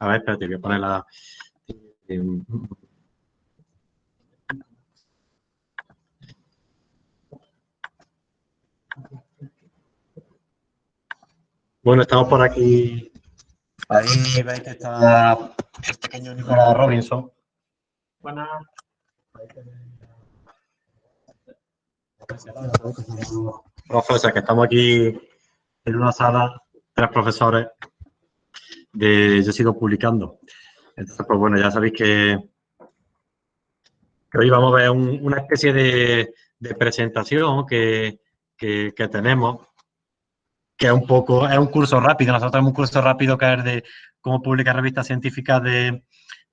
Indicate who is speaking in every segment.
Speaker 1: A ver, espérate, voy a poner la... Bueno, estamos por aquí. Ahí veis que está el pequeño Nicolás Robinson. Buenas. Profesor, que estamos aquí en una sala, tres profesores de Yo sigo publicando. Entonces, pues bueno, ya sabéis que, hoy vamos a ver una especie de, presentación que, tenemos, que es un poco, es un curso rápido. Nosotros tenemos un curso rápido que es de cómo publicar revistas científicas de,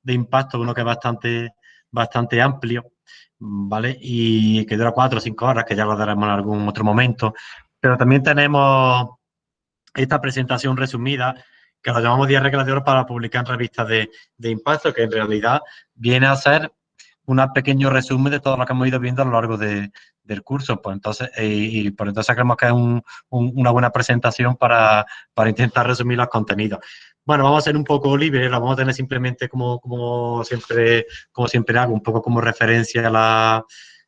Speaker 1: impacto, uno que es bastante, bastante amplio, ¿vale? Y que dura cuatro o cinco horas, que ya lo daremos en algún otro momento. Pero también tenemos esta presentación resumida que lo llamamos 10 reglas de oro para publicar en revistas de, impacto, que en realidad viene a ser un pequeño resumen de todo lo que hemos ido viendo a lo largo del curso. Pues entonces, eh, y, por entonces creemos que es una buena presentación para, intentar resumir los contenidos. Bueno, vamos a ser un poco libres, la vamos a tener simplemente como, como, siempre, como siempre hago, un poco como referencia a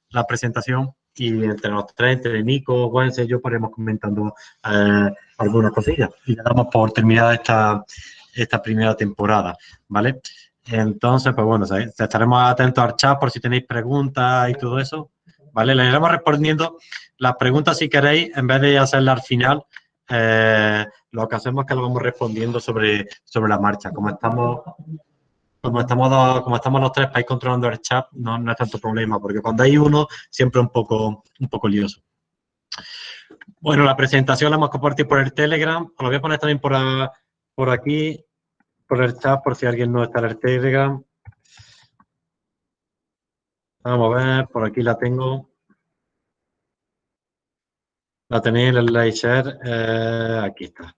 Speaker 1: la presentación y entre los tres, entre Nico, Juan y yo, podemos comentando eh, algunas cosillas. Y ya damos por terminada esta, esta primera temporada, ¿vale? Entonces, pues bueno, estaremos atentos al chat por si tenéis preguntas y todo eso, ¿vale? Le iremos respondiendo las preguntas si queréis, en vez de hacerlas al final, eh, lo que hacemos es que lo vamos respondiendo sobre, sobre la marcha. Como estamos como estamos, como estamos los tres para ir controlando el chat, no, no es tanto problema, porque cuando hay uno, siempre un poco, un poco lioso. Bueno, la presentación la hemos compartido por el Telegram. Os lo voy a poner también por, aquí, por el chat, por si alguien no está en el Telegram. Vamos a ver, por aquí la tengo. La tenéis en el share. Eh, aquí está.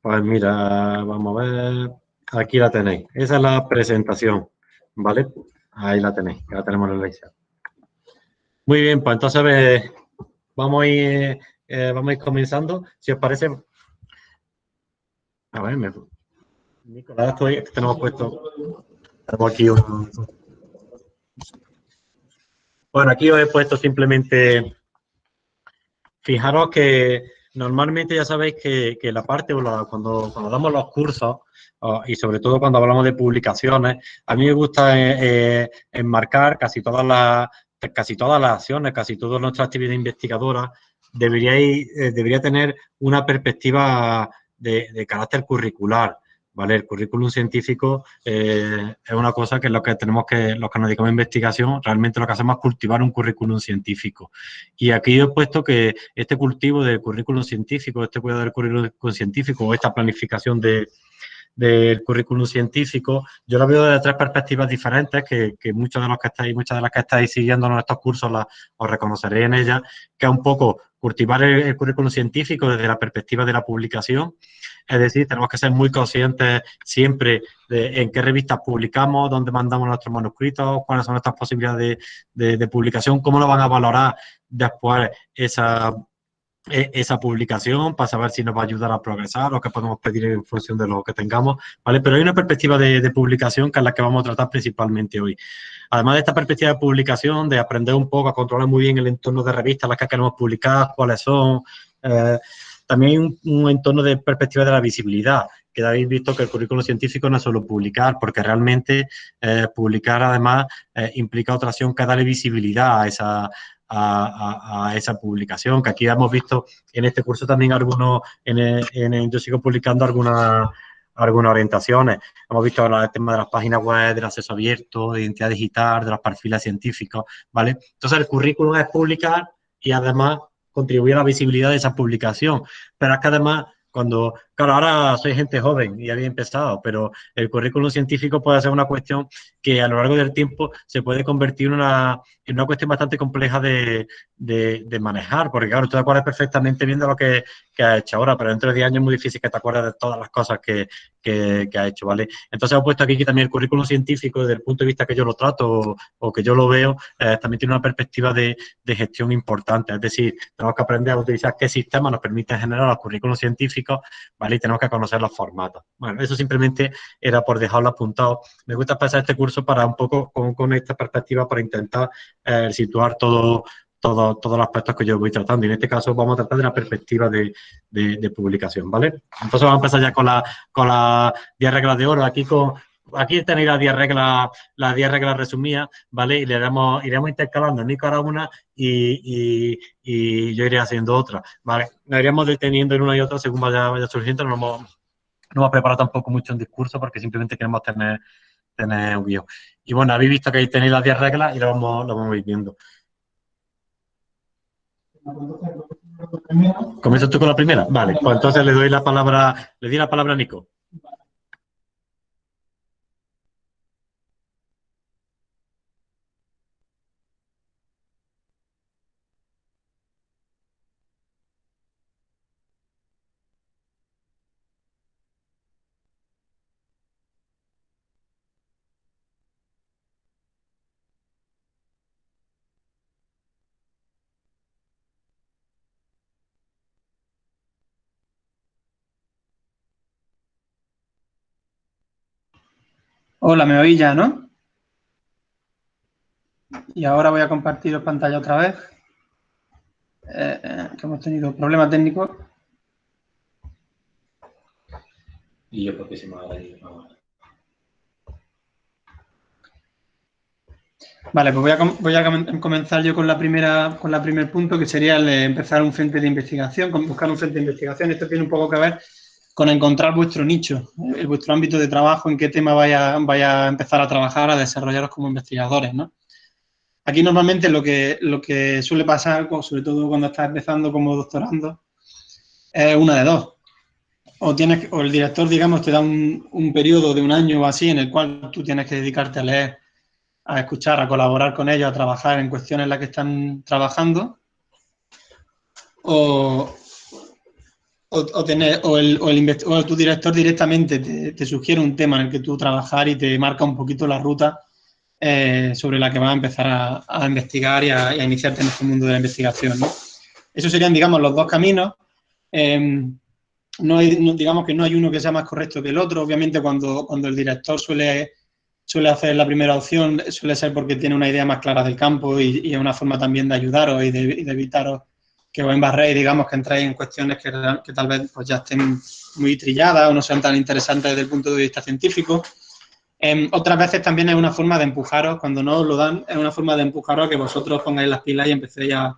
Speaker 1: Pues mira, vamos a ver. Aquí la tenéis. Esa es la presentación, ¿vale? Ahí la tenéis, ya la tenemos share. Muy bien, pues entonces vamos a ir eh, vamos a ir comenzando. Si os parece... A ver, me... Nicolás, estoy, tenemos puesto... Tenemos aquí un... Bueno, aquí os he puesto simplemente... Fijaros que normalmente ya sabéis que, que la parte, cuando, cuando damos los cursos, y sobre todo cuando hablamos de publicaciones, a mí me gusta eh, eh, enmarcar casi todas las casi todas las acciones, casi toda nuestra actividad investigadora debería, eh, debería tener una perspectiva de, carácter curricular. ¿Vale? El currículum científico eh, es una cosa que lo que tenemos que, los que nos dedicamos a investigación, realmente lo que hacemos es cultivar un currículum científico. Y aquí he puesto que este cultivo del currículum científico, este cuidado del currículum científico o esta planificación de, del currículum científico, yo lo veo desde tres perspectivas diferentes que, muchos de los que estáis, muchas de las que estáis siguiendo estos cursos las, os reconoceréis en ellas, que es un poco cultivar el, currículum científico desde la perspectiva de la publicación, es decir, tenemos que ser muy conscientes siempre de en qué revistas publicamos, dónde mandamos nuestros manuscritos, cuáles son nuestras posibilidades de, de publicación, cómo lo van a valorar después esa esa publicación para saber si nos va a ayudar a progresar o qué podemos pedir en función de lo que tengamos, ¿vale? Pero hay una perspectiva de, publicación que es la que vamos a tratar principalmente hoy. Además de esta perspectiva de publicación, de aprender un poco a controlar muy bien el entorno de revistas, las que queremos publicar, cuáles son, eh, también hay un, entorno de perspectiva de la visibilidad, que habéis visto que el currículo científico no es solo publicar, porque realmente eh, publicar además eh, implica otra acción que darle visibilidad a esa, a, esa publicación, que aquí hemos visto en este curso también algunos, en, yo sigo publicando algunas algunas orientaciones. Hemos visto el tema de las páginas web, del acceso abierto, de identidad digital, de los perfiles científicos, ¿vale? Entonces, el currículum es publicar y además contribuir a la visibilidad de esa publicación. Pero es que además cuando, claro, ahora soy gente joven y había empezado, pero el currículum científico puede ser una cuestión que a lo largo del tiempo se puede convertir en una, una cuestión bastante compleja de, de, manejar, porque claro, tú te acuerdas perfectamente viendo lo que, que has hecho ahora, pero dentro de 10 años es muy difícil que te acuerdes de todas las cosas que, que, ha hecho, ¿vale? Entonces he puesto aquí que también el currículum científico, desde el punto de vista que yo lo trato o, que yo lo veo, eh, también tiene una perspectiva de, gestión importante. Es decir, tenemos que aprender a utilizar qué sistema nos permite generar los currículos científicos, ¿vale? Y tenemos que conocer los formatos. Bueno, eso simplemente era por dejarlo apuntado. Me gusta pasar este curso para un poco con, esta perspectiva, para intentar eh, situar todo todos los aspectos que yo voy tratando. Y en este caso vamos a tratar de la perspectiva de, publicación, ¿vale? Entonces vamos a empezar ya con las con la 10 reglas de oro. Aquí con, aquí tenéis las 10 reglas, las 10 reglas resumidas, ¿vale? Y le iremos, iremos intercalando Nico hará una y, y, yo iré haciendo otra, ¿vale? Nos iremos deteniendo en una y otra según vaya, vaya surgiendo. No hemos, no hemos preparado tampoco mucho un discurso porque simplemente queremos tener, tener un guion. Y bueno, habéis visto que ahí tenéis las 10 reglas y lo vamos, lo vamos viendo. ¿Comienzas tú con la primera? Vale, pues entonces le doy la palabra, le di la palabra a Nico.
Speaker 2: Hola, me oí ya, ¿no? Y ahora voy a compartir pantalla otra vez. Eh, eh, que hemos tenido problemas técnicos. Y yo porque se me va a ir Vale, pues voy a, voy a, comenzar yo con la primera con la primer punto, que sería el de empezar un frente de investigación, buscar un frente de investigación. Esto tiene un poco que ver con encontrar vuestro nicho, vuestro ámbito de trabajo, en qué tema vaya, vaya a empezar a trabajar, a desarrollaros como investigadores, ¿no? Aquí normalmente lo que, lo que suele pasar, sobre todo cuando estás empezando como doctorando, es una de dos. O, tienes, o el director, digamos, te da un, un periodo de un año o así en el cual tú tienes que dedicarte a leer, a escuchar, a colaborar con ellos, a trabajar en cuestiones en las que están trabajando. O, o, tener, o, el, o, el o, tu director directamente te, sugiere un tema en el que tú trabajar y te marca un poquito la ruta eh, sobre la que vas a empezar a, investigar y a, iniciarte en este mundo de la investigación. ¿no? Esos serían, digamos, los dos caminos. Em, no hay, digamos que no hay uno que sea más correcto que el otro. Obviamente, cuando, cuando el director suele, suele hacer la primera opción, suele ser porque tiene una idea más clara del campo y, es una forma también de ayudaros y de, y de evitaros que os embarréis, digamos, que entráis en cuestiones que, que, tal vez pues, ya estén muy trilladas o no sean tan interesantes desde el punto de vista científico. Em, otras veces también es una forma de empujaros, cuando no os lo dan, es una forma de empujaros a que vosotros pongáis las pilas y empecéis a,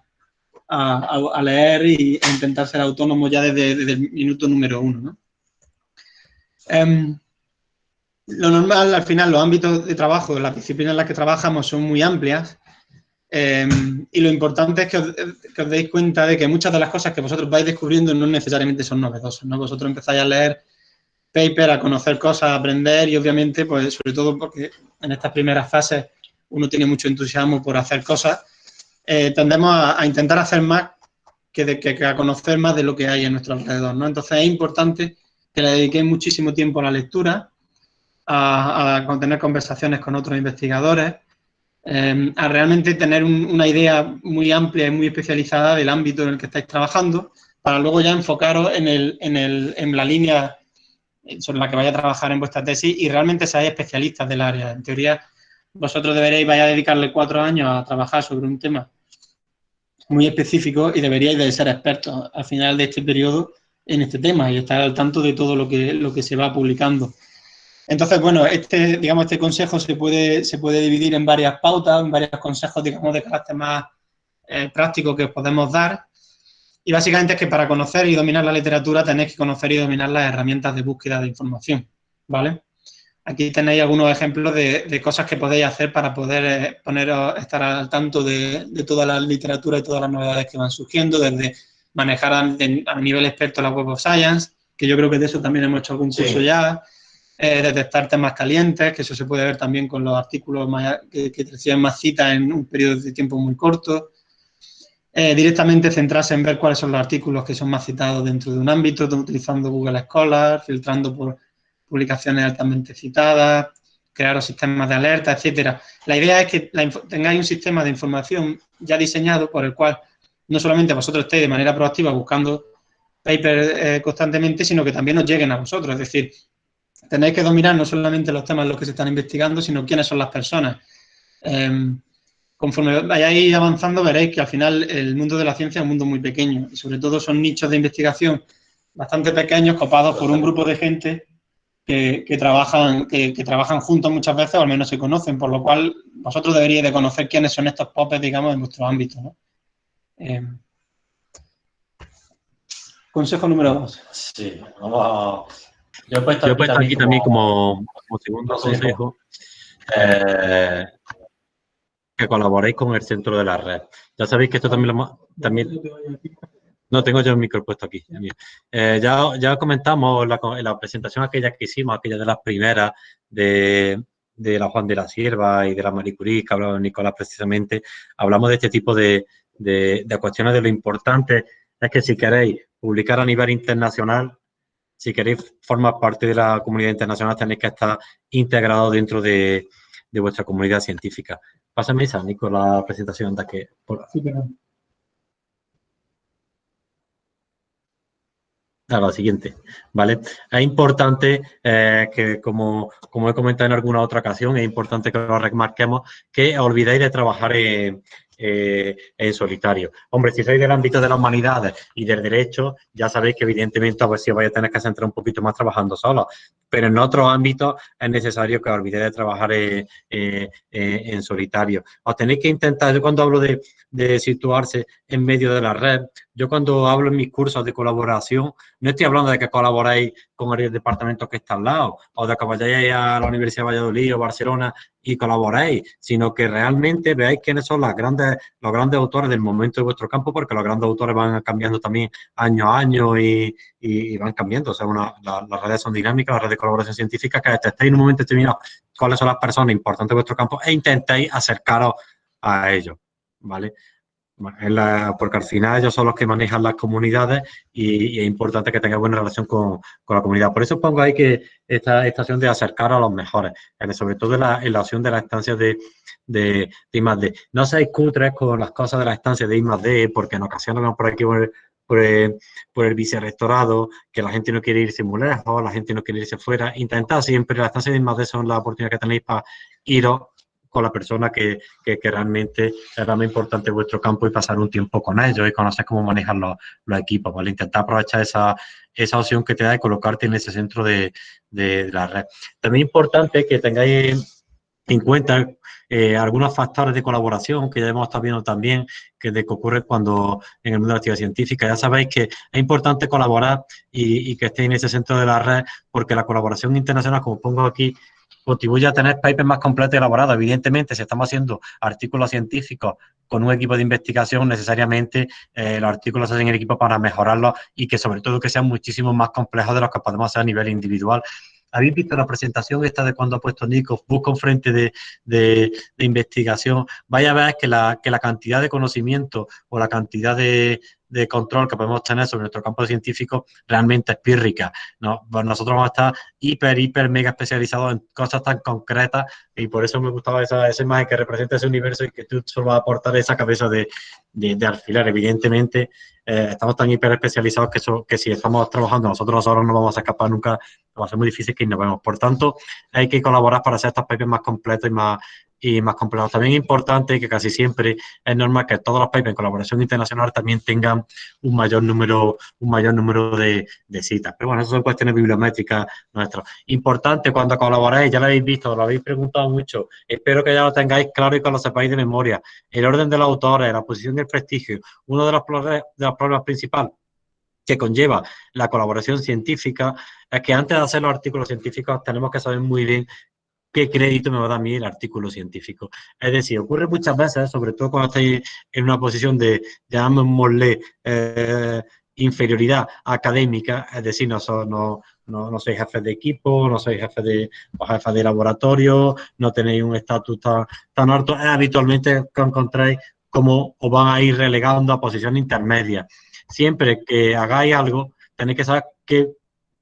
Speaker 2: a, leer y a intentar ser autónomos ya desde, el minuto número uno. ¿no? Em, lo normal, al final, los ámbitos de trabajo, las disciplinas en las que trabajamos son muy amplias Em, y lo importante es que os, deis cuenta de que muchas de las cosas que vosotros vais descubriendo no necesariamente son novedosas, ¿no? Vosotros empezáis a leer paper, a conocer cosas, a aprender y obviamente, pues sobre todo porque en estas primeras fases uno tiene mucho entusiasmo por hacer cosas, eh, tendemos a, intentar hacer más que, que, a conocer más de lo que hay en nuestro alrededor. Entonces es importante que le dediquéis muchísimo tiempo a la lectura, a, a tener conversaciones con otros investigadores, Em, a realmente tener una idea muy amplia y muy especializada del ámbito en el que estáis trabajando, para luego ya enfocaros en, el, en, el, en la línea sobre la que vaya a trabajar en vuestra tesis y realmente seáis especialistas del área. En teoría, vosotros deberéis vaya a dedicarle cuatro años a trabajar sobre un tema muy específico y deberíais de ser expertos al final de este periodo en este tema y estar al tanto de todo lo que, lo que se va publicando. Entonces, bueno, este, digamos, este consejo se puede, se puede dividir en varias pautas, en varios consejos, digamos, de carácter más eh, práctico que os podemos dar. Y básicamente es que para conocer y dominar la literatura tenéis que conocer y dominar las herramientas de búsqueda de información, ¿vale? Aquí tenéis algunos ejemplos de, cosas que podéis hacer para poder eh, poner, estar al tanto de, toda la literatura y todas las novedades que van surgiendo, desde manejar a, nivel experto la Web of Science, que yo creo que de eso también hemos hecho algún curso ya, detectar temas calientes, que eso se puede ver también con los artículos que, reciben más citas en un periodo de tiempo muy corto. Eh, directamente centrarse en ver cuáles son los artículos que son más citados dentro de un ámbito, utilizando Google Scholar, filtrando por publicaciones altamente citadas, crear sistemas de alerta, etcétera. La idea es que tengáis un sistema de información ya diseñado por el cual no solamente vosotros estéis de manera proactiva buscando papers eh, constantemente, sino que también os lleguen a vosotros. Es decir, tenéis que dominar no solamente los temas en los que se están investigando, sino quiénes son las personas. Em, conforme vayáis avanzando, veréis que al final el mundo de la ciencia es un mundo muy pequeño y sobre todo son nichos de investigación bastante pequeños copados por un grupo de gente que, trabajan, que, trabajan juntos muchas veces o al menos se conocen, por lo cual vosotros deberíais de conocer quiénes son estos popes, digamos, en vuestro ámbito. Em, consejo número dos.
Speaker 1: Sí, vamos a... Yo he puesto, aquí, también, como, segundo consejo eh, que colaboréis con el centro de la red. Ya sabéis que esto también lo también no tengo yo el micro puesto aquí. Eh, ya, ya comentamos en la, presentación aquella que hicimos, aquella de las primeras de, la Juan de la Sierva y de la Marie Curie, que hablaba Nicolás precisamente, hablamos de este tipo de, de, cuestiones de lo importante es que si queréis publicar a nivel internacional, si queréis formar parte de la comunidad internacional, tenéis que estar integrado dentro de, vuestra comunidad científica. Pásame esa, Nico, la presentación de que... Por... Sí, a la siguiente, ¿vale? Es importante eh, que, como, como he comentado en alguna otra ocasión, es importante que lo remarquemos, que olvidéis de trabajar en, eh, en solitario. Hombre, si sois del ámbito de las humanidades y del derecho, ya sabéis que evidentemente a ver si vais a tener que centrar un poquito más trabajando solo, pero en otros ámbitos es necesario que olvidéis de trabajar eh, eh, en solitario. Os tenéis que intentar, yo cuando hablo de situarse en medio de la red, yo cuando hablo en mis cursos de colaboración, no estoy hablando de que colaboréis con el departamento que está al lado, o de que vayáis a la Universidad de Valladolid o Barcelona y colaboréis, sino que realmente veáis quiénes son las grandes, los grandes autores del momento de vuestro campo, porque los grandes autores van cambiando también año a año y, van cambiando. O sea, las redes son dinámicas, las redes de colaboración científica, que estéis en un momento determinado cuáles son las personas importantes de vuestro campo e intentéis acercaros a ellos, ¿vale? Porque al final ellos son los que manejan las comunidades y, es importante que tenga buena relación con, la comunidad. Por eso pongo ahí que esta estación de acercar a los mejores, sobre todo en la, en la opción de las estancias de, de, de I+.D. No seáis cutres con las cosas de las estancias de I+.D. porque en ocasiones vamos por aquí por el, por el, vicerrectorado, que la gente no quiere irse muy lejos, la gente no quiere irse fuera. Intentad siempre, las estancias de I+.D. son la oportunidad que tenéis para iros con la persona que, que, realmente es más importante vuestro campo y pasar un tiempo con ellos y conocer cómo manejan los, los equipos, ¿vale? Intentar aprovechar esa, esa opción que te da de colocarte en ese centro de, de, la red. También es importante que tengáis en cuenta eh, algunos factores de colaboración que ya hemos estado viendo también, que, de que ocurre cuando en el mundo de la actividad científica. Ya sabéis que es importante colaborar y que estéis en ese centro de la red, porque la colaboración internacional, como pongo aquí, contribuye a tener papers más completos y elaborados. Evidentemente, si estamos haciendo artículos científicos con un equipo de investigación, necesariamente eh, los artículos se hacen en equipo para mejorarlos y que sobre todo que sean muchísimo más complejos de los que podemos hacer a nivel individual. ¿Habéis visto la presentación esta de cuando ha puesto Nico, busca un frente de, de, investigación? Vaya a ver que la, que la cantidad de conocimiento o la cantidad de, de control que podemos tener sobre nuestro campo científico realmente es pírrica. ¿no? Pues nosotros vamos a estar hiper, hiper, mega especializados en cosas tan concretas y por eso me gustaba esa, esa imagen que representa ese universo y que tú solo vas a aportar esa cabeza de, de, alfiler. Evidentemente, eh, estamos tan hiper especializados que, eso, que si estamos trabajando nosotros ahora no vamos a escapar nunca, va a ser muy difícil que innovemos. Por tanto, hay que colaborar para hacer estos papers más completos y más, y más complejos. También es importante que casi siempre es normal que todos los papers en colaboración internacional también tengan un mayor número, un mayor número de, citas. Pero bueno, eso son cuestiones bibliométricas nuestras. Importante cuando colaboráis, ya lo habéis visto, lo habéis preguntado mucho, espero que ya lo tengáis claro y que lo sepáis de memoria. El orden de los autores, la posición del prestigio, uno de los de los problemas principales que conlleva la colaboración científica es que antes de hacer los artículos científicos tenemos que saber muy bien qué crédito me va a dar a mí el artículo científico. Es decir, ocurre muchas veces, sobre todo cuando estáis en una posición de, llamémosle, eh, inferioridad académica, es decir, no, no, no, sois jefes de equipo, no sois jefes de, jefe de laboratorio, no tenéis un estatus tan, alto, habitualmente que encontráis cómo os van a ir relegando a posición intermedia. Siempre que hagáis algo, tenéis que saber qué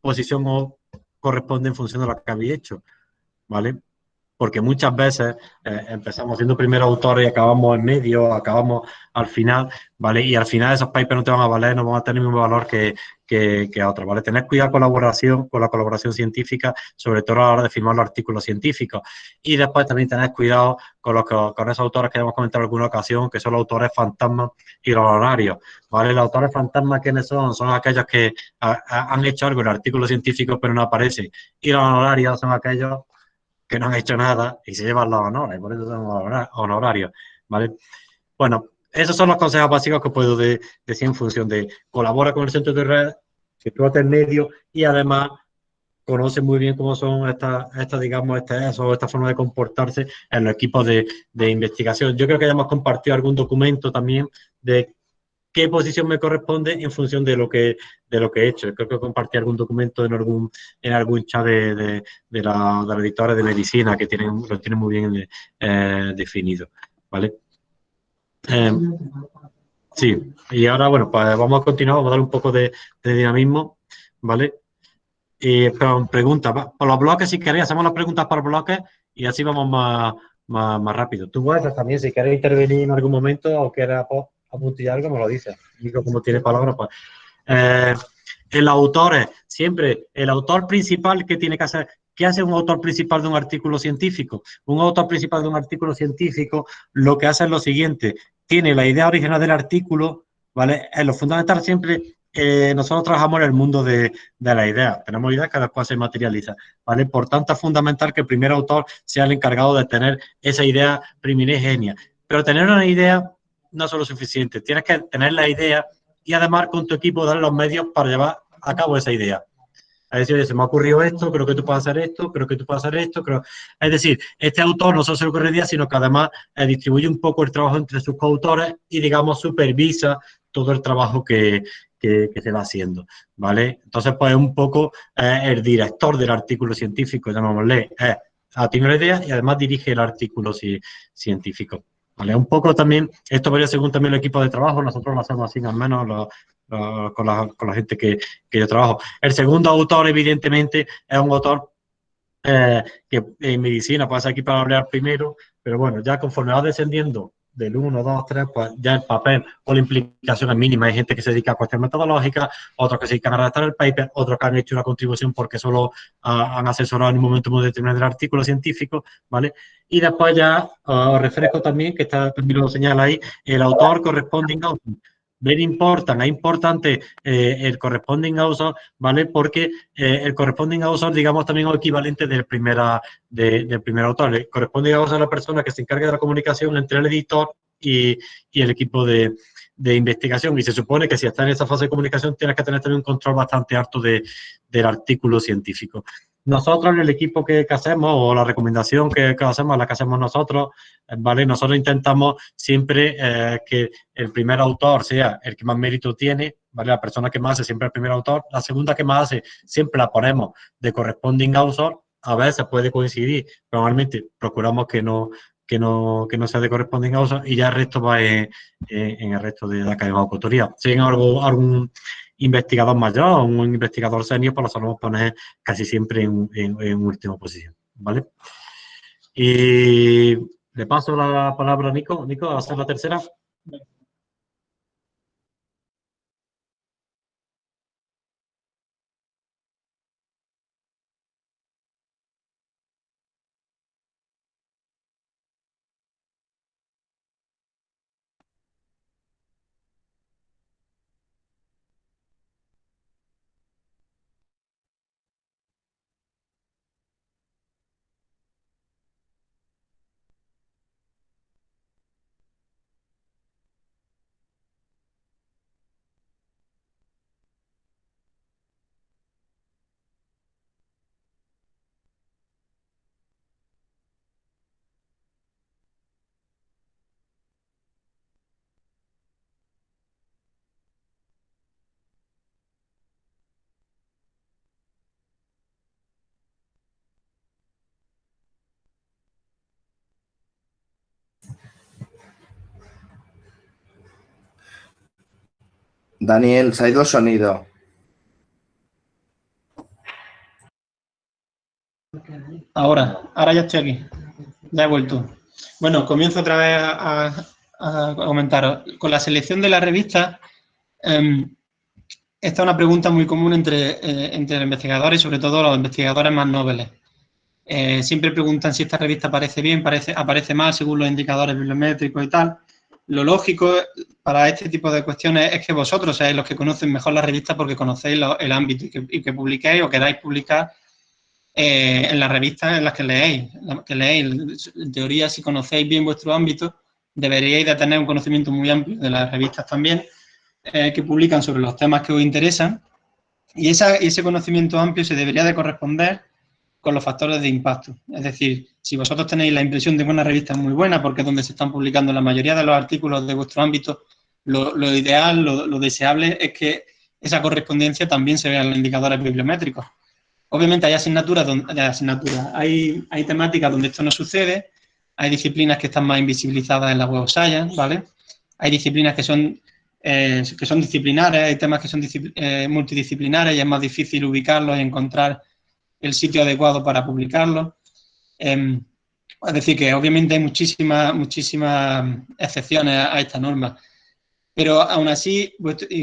Speaker 1: posición os corresponde en función de lo que habéis hecho, ¿vale? Porque muchas veces eh, empezamos siendo primeros autores y acabamos en medio, acabamos al final, ¿vale? Y al final esos papers no te van a valer, no van a tener el mismo valor que, que, que otros, ¿vale? Tener cuidado con, colaboración, con la colaboración científica, sobre todo a la hora de firmar los artículos científicos. Y después también tener cuidado con, los, con esos autores que hemos comentado en alguna ocasión, que son los autores fantasmas y los honorarios, ¿vale? Los autores fantasmas, ¿quiénes son? Son aquellos que han hecho algo en el artículo científico pero no aparece. Y los honorarios son aquellos que no han hecho nada y se llevan los honores, por eso son honorarios, ¿vale? Bueno, esos son los consejos básicos que puedo decir en función de colabora con el centro de red, explota el medio y además conoce muy bien cómo son estas, esta, digamos, esta, esta forma de comportarse en los equipos de investigación. Yo creo que ya hemos compartido algún documento también de qué posición me corresponde en función de lo que, de lo que he hecho. Creo que compartí algún documento en algún, en algún chat de, de, de la, de editores de medicina que tienen, lo tienen muy bien eh, definido. ¿Vale? Eh, sí, y ahora, bueno, pues vamos a continuar, vamos a dar un poco de, de dinamismo, ¿vale? Y preguntas, por los bloques, si queréis, hacemos las preguntas por bloques y así vamos más, más, más rápido. Tú puedes también, si quieres intervenir en algún momento o quieres pues, apuntillar me lo dice. Como tiene palabras. Eh, el autor es siempre el autor principal que tiene que hacer. ¿Qué hace un autor principal de un artículo científico? Un autor principal de un artículo científico lo que hace es lo siguiente. Tiene la idea original del artículo, ¿vale? Es lo fundamental siempre eh, nosotros trabajamos en el mundo de, de la idea. Tenemos ideas que después se materializa, ¿vale? Por tanto, es fundamental que el primer autor sea el encargado de tener esa idea primigenia. Pero tener una idea no solo suficiente, tienes que tener la idea y además con tu equipo dar los medios para llevar a cabo esa idea. Es decir, se me ha ocurrido esto, creo que tú puedes hacer esto, creo que tú puedes hacer esto. Creo... Es decir, este autor no solo se le ocurre idea, sino que además eh, distribuye un poco el trabajo entre sus coautores y, digamos, supervisa todo el trabajo que, se va haciendo, ¿vale? Entonces, pues un poco eh, el director del artículo científico, llamémosle, eh, tiene una idea y además dirige el artículo científico. ¿Vale? Un poco también, esto varía según también el equipo de trabajo, nosotros lo hacemos así al menos con, la, con, la, gente que, que, yo trabajo. El segundo autor, evidentemente, es un autor eh, que en medicina pasa aquí para hablar primero, pero bueno, ya conforme va descendiendo del 1, 2, 3, pues ya el papel o la implicación es mínima. Hay gente que se dedica a cuestiones metodológicas, otros que se dedican a redactar el paper, otros que han hecho una contribución porque solo uh, han asesorado en un momento muy determinado del artículo científico, ¿vale? Y después ya uh, os refresco también, que está, también lo señala ahí, el autor corresponding author. Very important, es importante eh, el corresponding author, ¿vale? Porque eh, el corresponding author, digamos, también es equivalente del, primera, de, del primer autor. El corresponding author es la persona que se encarga de la comunicación entre el editor y, y el equipo de, de, investigación. Y se supone que si está en esa fase de comunicación, tienes que tener también un control bastante alto de, del artículo científico. Nosotros en el equipo que, hacemos o la recomendación que, hacemos, la que hacemos nosotros, eh, ¿vale? Nosotros intentamos siempre eh, que el primer autor sea el que más mérito tiene, ¿vale? La persona que más hace siempre el primer autor. La segunda que más hace siempre la ponemos de corresponding author. A veces puede coincidir, pero normalmente procuramos que no, que no, que no sea de corresponding author y ya el resto va en, el resto de la cadena de autoría. Si hay algún investigador mayor o un investigador senior, pues lo solemos poner casi siempre en, en, en, última posición, ¿vale? Y le paso la palabra a Nico. Nico, a hacer la tercera.
Speaker 3: Daniel, se ha ido sonido.
Speaker 2: Ahora, ahora ya estoy aquí. Ya he vuelto. Bueno, comienzo otra vez a, a, comentaros. Con la selección de la revista, em, esta es una pregunta muy común entre, eh, entre investigadores sobre todo los investigadores más nobles. Eh, siempre preguntan si esta revista aparece bien, parece, aparece mal según los indicadores bibliométricos y tal. Lo lógico para este tipo de cuestiones es que vosotros seáis los que conocen mejor la revista porque conocéis el ámbito y que, y publiquéis o queráis publicar eh, en las revistas en las que leéis, que leéis. En teoría, si conocéis bien vuestro ámbito, deberíais de tener un conocimiento muy amplio de las revistas también eh, que publican sobre los temas que os interesan y ese conocimiento amplio se debería de corresponder con los factores de impacto. Es decir, si vosotros tenéis la impresión de que una revista es muy buena porque es donde se están publicando la mayoría de los artículos de vuestro ámbito, lo, ideal, lo, deseable es que esa correspondencia también se vea en los indicadores bibliométricos. Obviamente hay asignaturas, donde, asignaturas hay, hay temáticas donde esto no sucede, hay disciplinas que están más invisibilizadas en la Web Science, ¿vale? Hay disciplinas que son, eh, que son disciplinares, hay temas que son eh, multidisciplinares y es más difícil ubicarlos y encontrar el sitio adecuado para publicarlos. Eh, es decir, que obviamente hay muchísimas, muchísimas excepciones a, a esta norma. Pero aún así,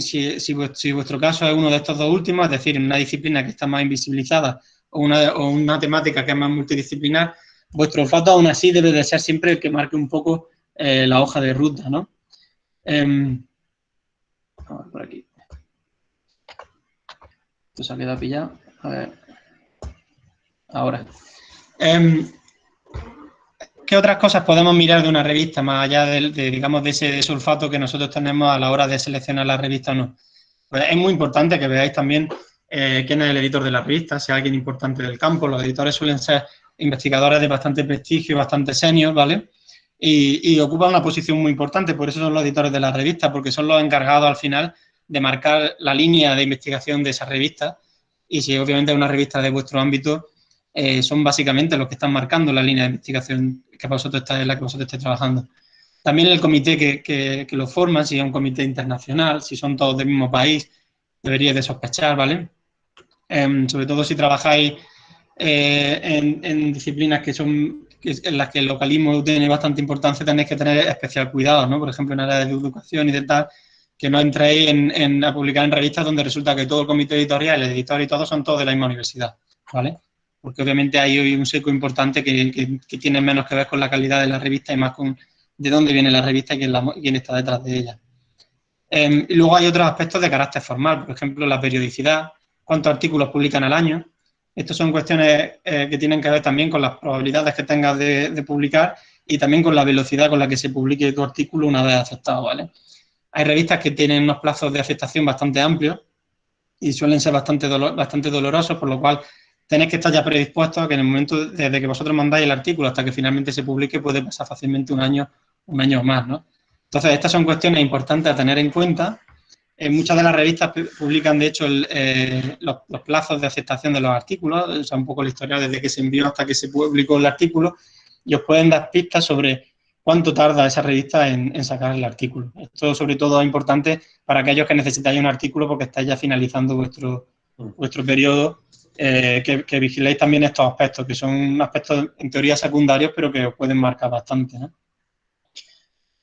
Speaker 2: si, vuestro caso es uno de estos dos últimos, es decir, una disciplina que está más invisibilizada o una, o una temática que es más multidisciplinar, vuestro olfato aún así debe de ser siempre el que marque un poco eh, la hoja de ruta, ¿no? Eh, por aquí. Esto se ha quedado pillado. A ver. Ahora. Eh, ¿Qué otras cosas podemos mirar de una revista, más allá de, digamos, de ese sulfato que nosotros tenemos a la hora de seleccionar la revista o no? Pues es muy importante que veáis también eh, quién es el editor de la revista, si es alguien importante del campo. Los editores suelen ser investigadores de bastante prestigio, bastante senior, ¿vale? Y, y, ocupan una posición muy importante, por eso son los editores de la revista, porque son los encargados al final de marcar la línea de investigación de esa revista. Y si obviamente es una revista de vuestro ámbito, eh, son básicamente los que están marcando la línea de investigación que vosotros está, en la que vosotros estáis trabajando. También el comité que, que, lo forma, si es un comité internacional, si son todos del mismo país, deberíais de sospechar, ¿vale? Em, sobre todo si trabajáis eh, en, disciplinas que son en las que el localismo tiene bastante importancia, tenéis que tener especial cuidado, ¿no? Por ejemplo, en áreas de educación y de tal, que no entréis en, a publicar en revistas donde resulta que todo el comité editorial, el editor y todo son todos de la misma universidad, ¿vale? Porque obviamente hay un seco importante que, tiene menos que ver con la calidad de la revista y más con de dónde viene la revista y quién, está detrás de ella. Em, luego hay otros aspectos de carácter formal, por ejemplo, la periodicidad, cuántos artículos publican al año. Estas son cuestiones eh, que tienen que ver también con las probabilidades que tengas de, publicar y también con la velocidad con la que se publique tu artículo una vez aceptado, ¿vale? Hay revistas que tienen unos plazos de aceptación bastante amplios y suelen ser bastante, bastante dolorosos, por lo cual tenéis que estar ya predispuestos a que en el momento desde que vosotros mandáis el artículo hasta que finalmente se publique puede pasar fácilmente un año, un año o más, ¿no? Entonces, estas son cuestiones importantes a tener en cuenta. En muchas de las revistas publican, de hecho, eh, los, plazos de aceptación de los artículos, o sea, un poco la historia desde que se envió hasta que se publicó el artículo, y os pueden dar pistas sobre cuánto tarda esa revista en, en, sacar el artículo. Esto, sobre todo, es importante para aquellos que necesitáis un artículo porque estáis ya finalizando vuestro, vuestro periodo eh, que, vigiléis también estos aspectos, que son aspectos en teoría secundarios, pero que os pueden marcar bastante.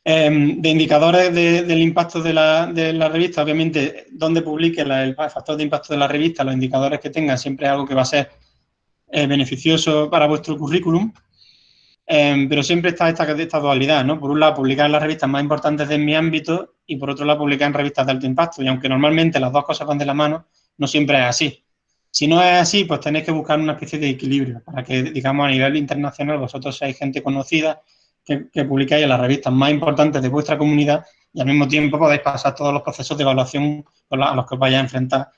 Speaker 2: Em, de indicadores del impacto de la, revista, obviamente, donde publique el factor de impacto de la revista, los indicadores que tengan, siempre es algo que va a ser eh, beneficioso para vuestro currículum, em, pero siempre está esta, esta dualidad, ¿no? Por un lado, publicar en las revistas más importantes de mi ámbito y por otro lado, publicar en revistas de alto impacto. Y aunque normalmente las dos cosas van de la mano, no siempre es así. Si no es así, pues tenéis que buscar una especie de equilibrio para que, digamos, a nivel internacional vosotros seáis gente conocida, que, que publicáis en las revistas más importantes de vuestra comunidad y al mismo tiempo podéis pasar todos los procesos de evaluación a los que os vayáis a enfrentar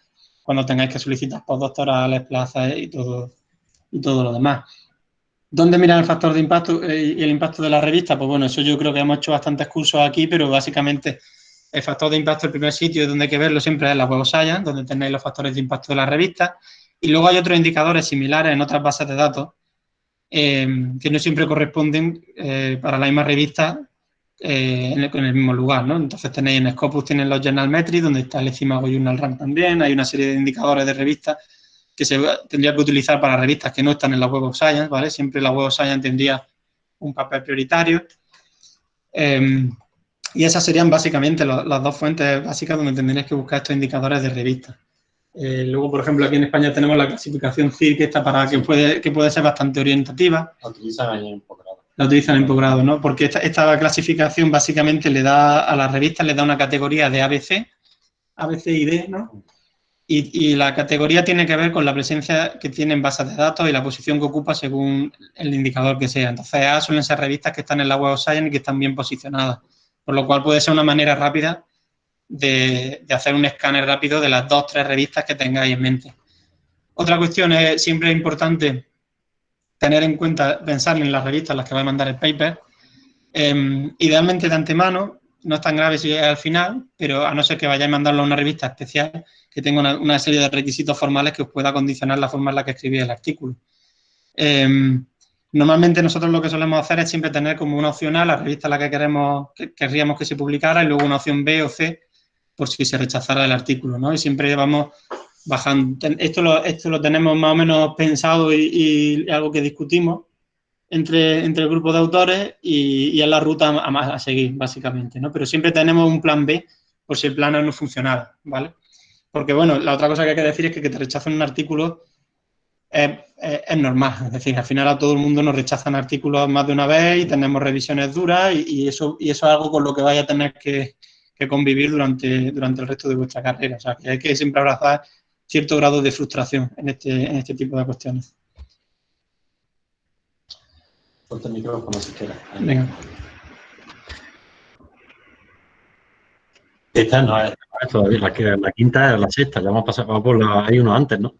Speaker 2: cuando tengáis que solicitar postdoctorales, plazas y todo, y todo lo demás. ¿Dónde mirar el factor de impacto eh, y el impacto de la revista? Pues bueno, eso yo creo que hemos hecho bastantes cursos aquí, pero básicamente el factor de impacto, el primer sitio donde hay que verlo siempre es la Web Science, donde tenéis los factores de impacto de la revista. Y luego hay otros indicadores similares en otras bases de datos eh, que no siempre corresponden eh, para la misma revista eh, en, el, mismo lugar, ¿no? Entonces tenéis en Scopus, tienen los Journal Metrics, donde está el Ecimago Journal Rank también, hay una serie de indicadores de revistas que se tendría que utilizar para revistas que no están en la Web of Science, ¿vale? Siempre la Web of Science tendría un papel prioritario. Em, y esas serían básicamente las dos fuentes básicas donde tendrías que buscar estos indicadores de revistas. Eh, luego, por ejemplo, aquí en España tenemos la clasificación CIR, que está para que puede, que puede ser bastante orientativa.
Speaker 1: La utilizan ahí en posgrado.
Speaker 2: La utilizan en posgrado, ¿no? Porque esta, esta, clasificación básicamente le da a las revistas, le da una categoría de ABC, ABC y D, ¿no? Y, la categoría tiene que ver con la presencia que tiene en bases de datos y la posición que ocupa según el indicador que sea. Entonces, A suelen ser revistas que están en la Web of Science y que están bien posicionadas, por lo cual puede ser una manera rápida de, hacer un escáner rápido de las dos o tres revistas que tengáis en mente. Otra cuestión es, siempre es importante tener en cuenta, pensar en las revistas en las que va a mandar el paper. Em, idealmente de antemano, no es tan grave si es al final, pero a no ser que vayáis a mandarlo a una revista especial que tenga una, serie de requisitos formales que os pueda condicionar la forma en la que escribís el artículo. Em, normalmente nosotros lo que solemos hacer es siempre tener como una opción A la revista en la que queremos, que querríamos que se publicara y luego una opción B o C por si se rechazara el artículo, ¿no? Y siempre vamos bajando. Esto lo, esto lo tenemos más o menos pensado y, algo que discutimos entre, entre el grupo de autores y, y es la ruta a, a, seguir, básicamente, ¿no? Pero siempre tenemos un plan B por si el plan A no funcionara, ¿vale? Porque, bueno, la otra cosa que hay que decir es que que te rechacen un artículo es, normal. Es decir, al final a todo el mundo nos rechazan artículos más de una vez y tenemos revisiones duras y, eso, y eso es algo con lo que vaya a tener que, convivir durante, durante el resto de vuestra carrera. O sea, que hay que siempre abrazar cierto grado de frustración en este, en este tipo de cuestiones.
Speaker 1: Ponte el micrófono si quieres.
Speaker 2: Venga.
Speaker 1: Esta no es, todavía, la, la, quinta es la sexta, ya hemos pasado por la, hay uno antes, ¿no?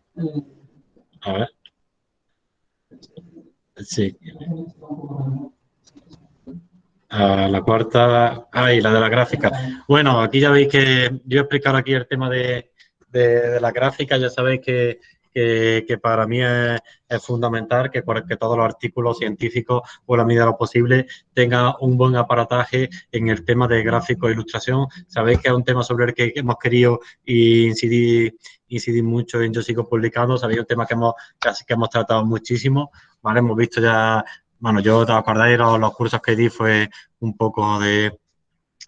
Speaker 1: A ver. Sí. la cuarta, ay, la de la gráfica. Bueno, aquí ya veis que yo he explicado aquí el tema de, de la gráfica, ya sabéis que que, para mí es, fundamental que, que, todos los artículos científicos, o la medida de lo posible, tengan un buen aparataje en el tema de gráfico e ilustración. Sabéis que es un tema sobre el que hemos querido incidir, incidir mucho en Yo Sigo Publicando, sabéis un tema que hemos, casi que hemos tratado muchísimo, ¿vale? Hemos visto ya, bueno, yo, ¿te acordáis? Los, los cursos que di fue un poco de,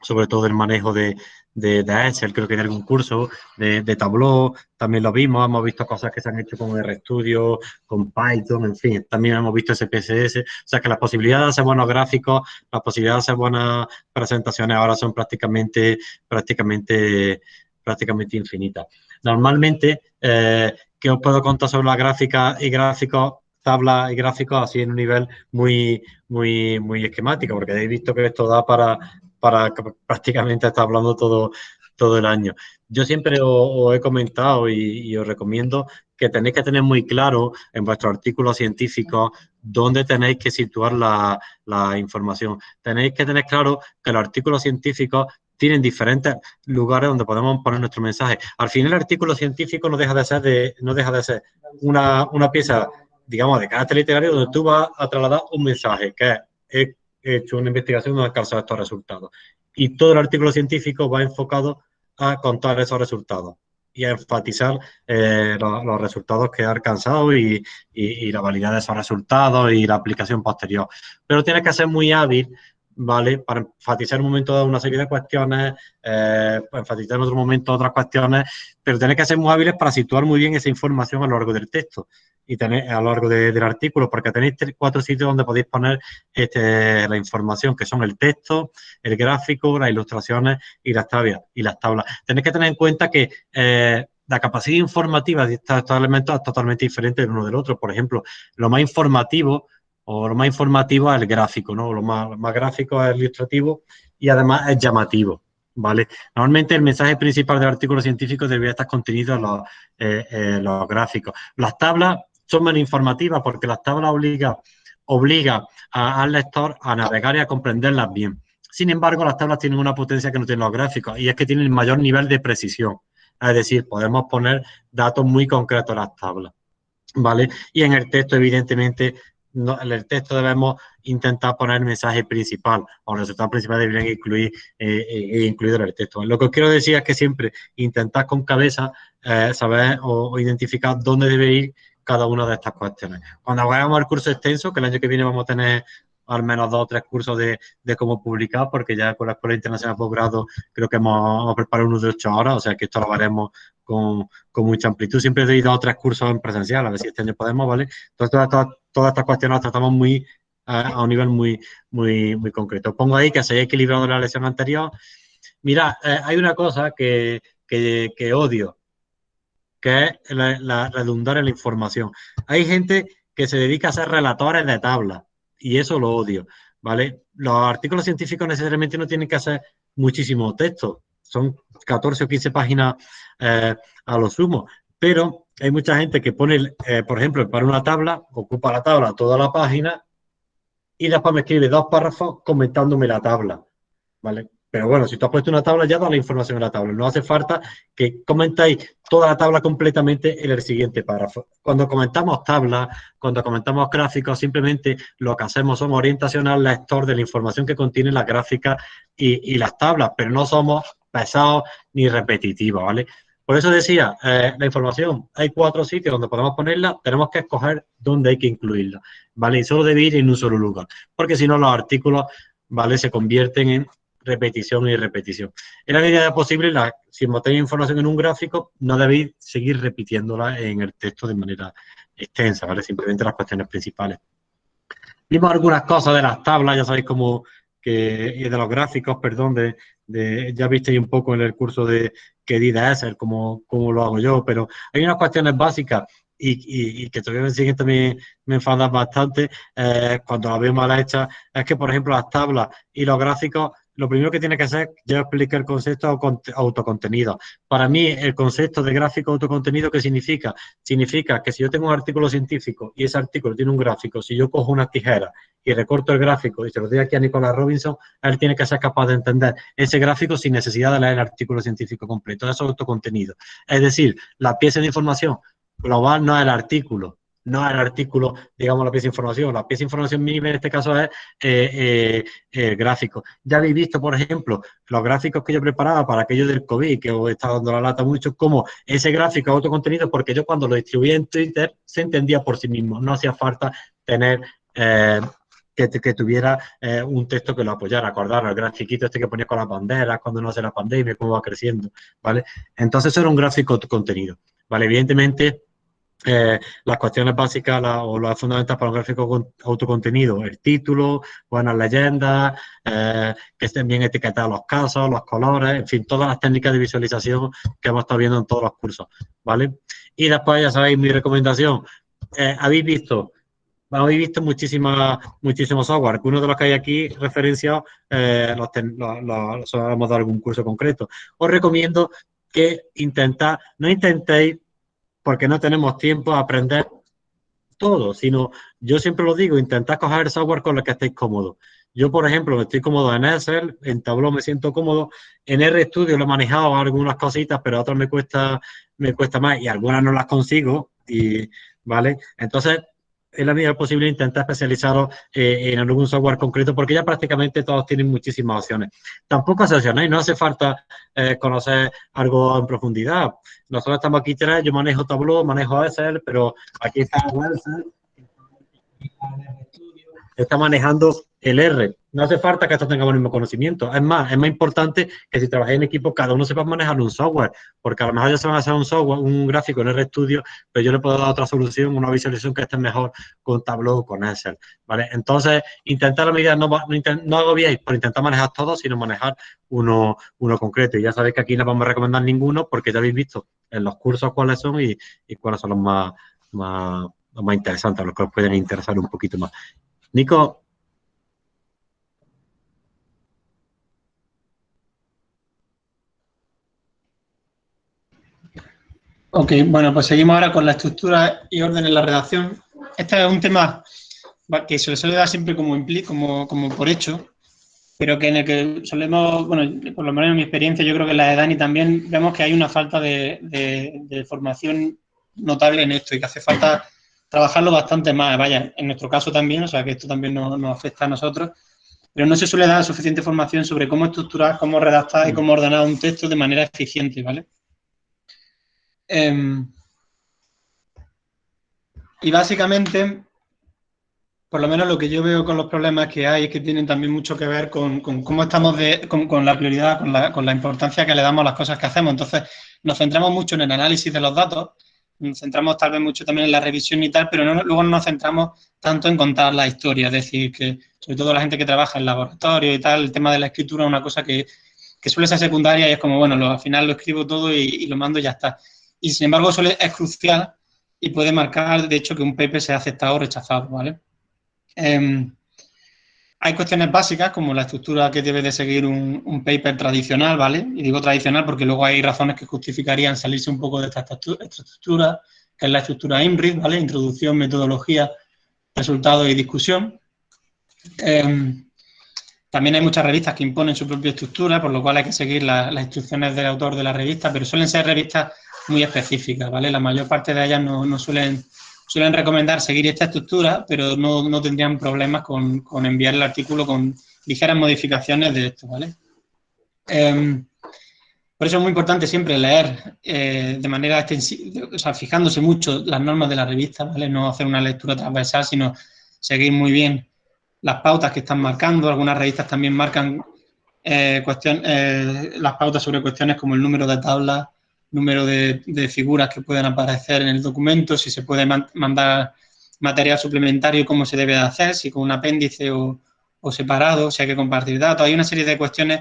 Speaker 1: sobre todo el manejo de, de, de Excel, creo que de algún curso, de, de, Tableau, también lo vimos, hemos visto cosas que se han hecho con RStudio, con Python, en fin, también hemos visto SPSS, o sea que las posibilidades de hacer buenos gráficos, las posibilidades de hacer buenas presentaciones ahora son prácticamente, prácticamente, prácticamente infinitas. Normalmente, eh, ¿qué os puedo contar sobre la gráfica y gráficos tablas y gráficos así en un nivel muy, muy, muy esquemático, porque habéis visto que esto da para, para prácticamente estar hablando todo, todo el año. Yo siempre os, he comentado y, os recomiendo que tenéis que tener muy claro en vuestros artículos científicos dónde tenéis que situar la, información. Tenéis que tener claro que los artículos científicos tienen diferentes lugares donde podemos poner nuestro mensaje. Al final el artículo científico no deja de ser, de, no deja de ser una, una pieza, digamos, de carácter literario donde tú vas a trasladar un mensaje, que es hecho una investigación donde he alcanzado estos resultados. Y todo el artículo científico va enfocado a contar esos resultados y a enfatizar eh, los, resultados que ha alcanzado y, la validad de esos resultados y la aplicación posterior. Pero tiene que ser muy hábil, ¿vale? Para enfatizar en un momento dado una serie de cuestiones, eh, enfatizar en otro momento otras cuestiones, pero tiene que ser muy hábiles para situar muy bien esa información a lo largo del texto y tenéis a lo largo del artículo, porque tenéis cuatro sitios donde podéis poner este, la información, que son el texto, el gráfico, las ilustraciones y las tablas. Y las tablas. Tenéis que tener en cuenta que eh, la capacidad informativa de estos, elementos es totalmente diferente el uno del otro. Por ejemplo, lo más informativo o lo más informativo es el gráfico, ¿no? Lo más, gráfico es el ilustrativo y además es llamativo. ¿vale? Normalmente el mensaje principal del artículo científico debería estar contenido en los, eh, eh, los gráficos. Las tablas son menos informativas porque las tablas obliga, obliga al lector a navegar y a comprenderlas bien. Sin embargo, las tablas tienen una potencia que no tienen los gráficos y es que tienen mayor nivel de precisión. Es decir, podemos poner datos muy concretos en las tablas. ¿Vale? Y en el texto, evidentemente, en el texto debemos intentar poner el mensaje principal o el resultado principal deberían incluir eh, eh, incluido en el texto. Lo que os quiero decir es que siempre intentar con cabeza eh, saber o, identificar dónde debe ir cada una de estas cuestiones. Cuando vayamos al curso extenso, que el año que viene vamos a tener al menos dos o tres cursos de, cómo publicar, porque ya con la Escuela Internacional de Posgrado creo que hemos, preparado unos de ocho horas, o sea que esto lo haremos con, mucha amplitud. Siempre he ido a tres cursos en presencial, a ver si este año podemos, ¿vale? Entonces, todas, estas cuestiones las tratamos muy a, un nivel muy, muy, muy concreto. Pongo ahí que se haya equilibrado la lección anterior. Mira, eh, hay una cosa que, odio, que es la, redundar en la información. Hay gente que se dedica a ser relatores de tablas y eso lo odio, ¿vale? Los artículos científicos necesariamente no tienen que hacer muchísimo texto, son 14 o 15 páginas eh, a lo sumo, pero hay mucha gente que pone, eh, por ejemplo, para una tabla, ocupa la tabla toda la página y después me escribe dos párrafos comentándome la tabla, ¿vale? Pero bueno, si tú has puesto una tabla, ya da la información en la tabla. No hace falta que comentáis toda la tabla completamente en el siguiente párrafo. Cuando comentamos tablas, cuando comentamos gráficos, simplemente lo que hacemos somos orientación al lector de la información que contiene las gráficas y, las tablas, pero no somos pesados ni repetitivos, ¿vale? Por eso decía, eh, la información, hay cuatro sitios donde podemos ponerla, tenemos que escoger dónde hay que incluirla, ¿vale? Y solo debe ir en un solo lugar, porque si no los artículos, ¿vale? Se convierten en repetición y repetición. En la medida de posible, la, si tenéis información en un gráfico, no debéis seguir repitiéndola en el texto de manera extensa, ¿vale? Simplemente las cuestiones principales. Vimos algunas cosas de las tablas, ya sabéis cómo que, y de los gráficos, perdón, de, de, ya visteis un poco en el curso de qué DIDA es, cómo, cómo lo hago yo, pero hay unas cuestiones básicas y, y, que todavía el siguiente me, me enfada bastante eh, cuando la veo mal hecha, es que, por ejemplo, las tablas y los gráficos lo primero que tiene que hacer, ya explicar el concepto autocontenido. Para mí, el concepto de gráfico autocontenido, ¿qué significa? Significa que si yo tengo un artículo científico y ese artículo tiene un gráfico, si yo cojo una tijera y recorto el gráfico y se lo doy aquí a Nicolás Robinson, él tiene que ser capaz de entender ese gráfico sin necesidad de leer el artículo científico completo. Eso es autocontenido. Es decir, la pieza de información global no es el artículo, no el artículo, digamos, la pieza de información. La pieza de información mínima en este caso es eh, eh, gráfico. Ya habéis visto, por ejemplo, los gráficos que yo preparaba para aquello del COVID, que os estado dando la lata mucho, como ese gráfico autocontenido, porque yo cuando lo distribuía en Twitter se entendía por sí mismo. No hacía falta tener... Eh, que, tuviera un texto que lo apoyara, acordar el grafiquito este que ponía con las banderas, cuando no hace la pandemia, cómo va creciendo, ¿vale? Entonces eso era un gráfico contenido, ¿vale? Evidentemente, eh, las cuestiones básicas o las fundamentales para un gráfico autocontenido, el título, buenas leyendas, eh, que estén bien etiquetados los casos, los colores, en fin, todas las técnicas de visualización que hemos estado viendo en todos los cursos, ¿vale? Y después, ya sabéis, mi recomendación, eh, habéis visto, habéis visto muchísimas, muchísimos software, uno de los que hay aquí referenciados, los, los, hemos dado algún curso concreto. Os recomiendo que intentáis, no intentéis porque no tenemos tiempo a aprender todo, sino yo siempre lo digo, intentad coger el software con el que estéis cómodos. Yo, por ejemplo, estoy cómodo en Excel, en Tableau me siento cómodo, en RStudio lo he manejado algunas cositas, pero otras me cuesta, me cuesta más y algunas no las consigo, y, ¿vale? Entonces, en la medida posible intentar especializaros eh, en algún software concreto porque ya prácticamente todos tienen muchísimas opciones. Tampoco se opcionéis, no hace falta eh, conocer algo en profundidad. Nosotros estamos aquí tres, yo manejo Tableau, manejo Excel, pero aquí está Excel, está manejando el R. No hace falta que todos tengamos el mismo conocimiento. Es más, es más importante que si trabajáis en equipo, cada uno sepa manejar un software, porque a lo mejor ya se van a hacer un software, un gráfico en RStudio, pero yo le puedo dar otra solución, una visualización que esté mejor con Tableau o con Excel, ¿vale? Entonces, intentar la medida, no, no, no agobiéis por intentar manejar todo, sino manejar uno, uno concreto. Y ya sabéis que aquí no vamos a recomendar ninguno, porque ya habéis visto en los cursos cuáles son y, cuáles son los más, más, más interesantes, los que os pueden interesar un poquito más. Nico,
Speaker 2: Ok, bueno, pues seguimos ahora con la estructura y orden en la redacción. Este es un tema que se le suele dar siempre como, como, como por hecho, pero que en el que solemos, bueno, por lo menos en mi experiencia, yo creo que en la de Dani también vemos que hay una falta de, formación notable en esto y que hace falta trabajarlo bastante más, vaya, en nuestro caso también, o sea que esto también nos, afecta a nosotros, pero no se suele dar suficiente información sobre cómo estructurar, cómo redactar y cómo ordenar un texto de manera eficiente, ¿vale? Em, y básicamente, por lo menos lo que yo veo con los problemas que hay es que tienen también mucho que ver con, cómo estamos de, con, la prioridad, con la, con la, importancia que le damos a las cosas que hacemos. Entonces, nos centramos mucho en el análisis de los datos, centramos tal vez mucho también en la revisión y tal, pero luego no nos centramos tanto en contar la historia. Es decir, que sobre todo la gente que trabaja en laboratorio y tal, el tema de la escritura es una cosa que, suele ser secundaria y es como, bueno, al final lo escribo todo y, y, lo mando y ya está. Y sin embargo, suele, es crucial y puede marcar, de hecho, que un paper sea aceptado o rechazado, ¿vale? Em, hay cuestiones básicas como la estructura que debe de seguir un, paper tradicional, ¿vale? Y digo tradicional porque luego hay razones que justificarían salirse un poco de esta estructura, que es la estructura IMRID, ¿vale? Introducción, metodología, resultados y discusión. Em, también hay muchas revistas que imponen su propia estructura, por lo cual hay que seguir las instrucciones del autor de la revista, pero suelen ser revistas muy específicas, ¿vale? La mayor parte de ellas no suelen suelen recomendar seguir esta estructura, pero no, tendrían problemas con, enviar el artículo con ligeras modificaciones de esto, ¿vale? Em, por eso es muy importante siempre leer eh, de manera extensiva, o sea, fijándose mucho las normas de la revista, ¿vale? No hacer una lectura transversal, sino seguir muy bien las pautas que están marcando. Algunas revistas también marcan eh, eh, las pautas sobre cuestiones como el número de tablas, número de, figuras que pueden aparecer en el documento, si se puede mandar material suplementario, cómo se debe hacer, si con un apéndice o, separado, si hay que compartir datos. Hay una serie de cuestiones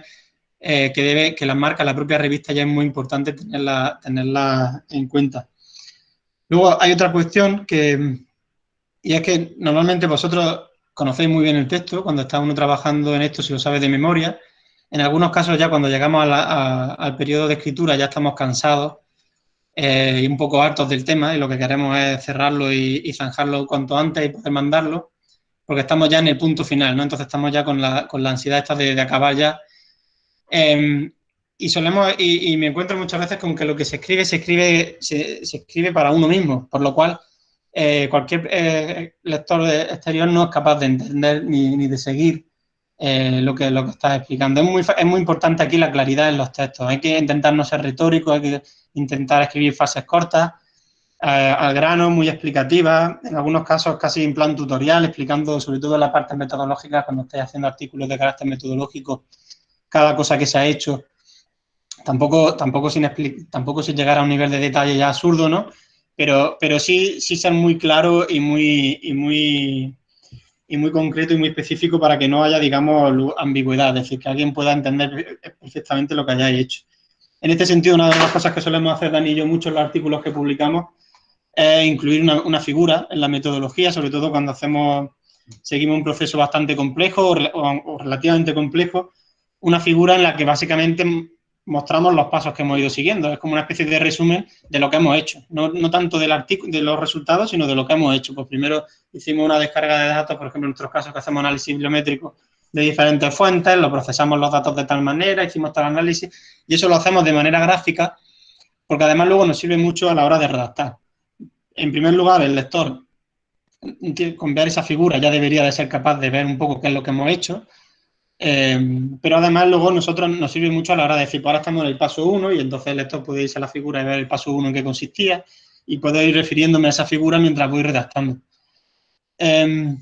Speaker 2: eh, que, debe, que las marca la propia revista ya es muy importante tenerla, tenerla en cuenta. Luego hay otra cuestión que, y es que normalmente vosotros conocéis muy bien el texto, cuando está uno trabajando en esto, si lo sabes de memoria, en algunos casos ya cuando llegamos al periodo de escritura ya estamos cansados eh, y un poco hartos del tema y lo que queremos es cerrarlo y, zanjarlo cuanto antes y poder mandarlo porque estamos ya en el punto final, ¿no? Entonces estamos ya con la, ansiedad esta de, acabar ya. Em, y solemos, y, me encuentro muchas veces con que lo que se escribe, se escribe, se, escribe para uno mismo, por lo cual eh, cualquier eh, lector exterior no es capaz de entender ni, ni de seguir eh, lo, que, lo que estás explicando. Es muy, es muy importante aquí la claridad en los textos. Hay que intentar no ser retórico, hay que intentar escribir frases cortas, eh, al grano, muy explicativas, en algunos casos casi en plan tutorial, explicando sobre todo la parte metodológica, cuando estés haciendo artículos de carácter metodológico, cada cosa que se ha hecho, tampoco, tampoco, sin, tampoco sin llegar a un nivel de detalle ya absurdo, ¿no? Pero, pero sí, sí ser muy claro y muy, y muy y muy concreto y muy específico para que no haya, digamos, ambigüedad, es decir, que alguien pueda entender perfectamente lo que hayáis hecho. En este sentido, una de las cosas que solemos hacer Dani y yo mucho en los artículos que publicamos es incluir una, figura en la metodología, sobre todo cuando hacemos, seguimos un proceso bastante complejo o relativamente complejo, una figura en la que básicamente mostramos los pasos que hemos ido siguiendo. Es como una especie de resumen de lo que hemos hecho. No, no tanto del artículo, de los resultados, sino de lo que hemos hecho. Pues primero hicimos una descarga de datos, por ejemplo, en nuestros casos que hacemos análisis bibliométrico de diferentes fuentes, lo procesamos los datos de tal manera, hicimos tal análisis, y eso lo hacemos de manera gráfica, porque además luego nos sirve mucho a la hora de redactar. En primer lugar, el lector, con ver esa figura, ya debería de ser capaz de ver un poco qué es lo que hemos hecho, Em, pero además luego nosotros nos sirve mucho a la hora de decir, pues ahora estamos en el paso 1 y entonces lector puede irse a la figura y ver el paso 1 en qué consistía y puedo ir refiriéndome a esa figura mientras voy redactando. Em,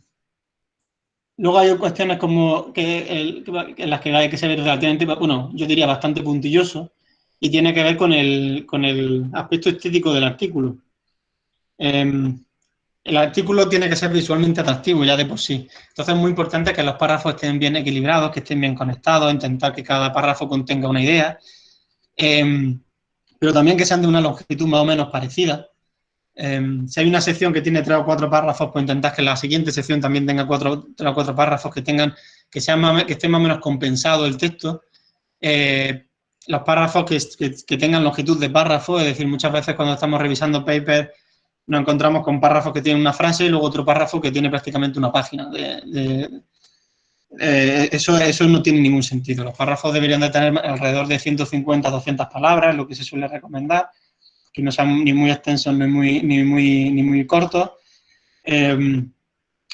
Speaker 2: luego hay cuestiones como que, en las que hay que ser relativamente, bueno, yo diría bastante puntilloso y tiene que ver con el, con el aspecto estético del artículo. Em, el artículo tiene que ser visualmente atractivo ya de por sí. Entonces es muy importante que los párrafos estén bien equilibrados, que estén bien conectados, intentar que cada párrafo contenga una idea, em, pero también que sean de una longitud más o menos parecida. Em, si hay una sección que tiene tres o cuatro párrafos, pues intentar que la siguiente sección también tenga cuatro, tres o cuatro párrafos que tengan, que, sean más, que esté más o menos compensado el texto. Eh, los párrafos que, que tengan longitud de párrafo, es decir, muchas veces cuando estamos revisando papers nos encontramos con párrafos que tienen una frase y luego otro párrafo que tiene prácticamente una página. De, eh, eso, eso no tiene ningún sentido. Los párrafos deberían de tener alrededor de 150 200 palabras, lo que se suele recomendar, que no sean ni muy extensos ni muy, ni muy, ni muy cortos. Em,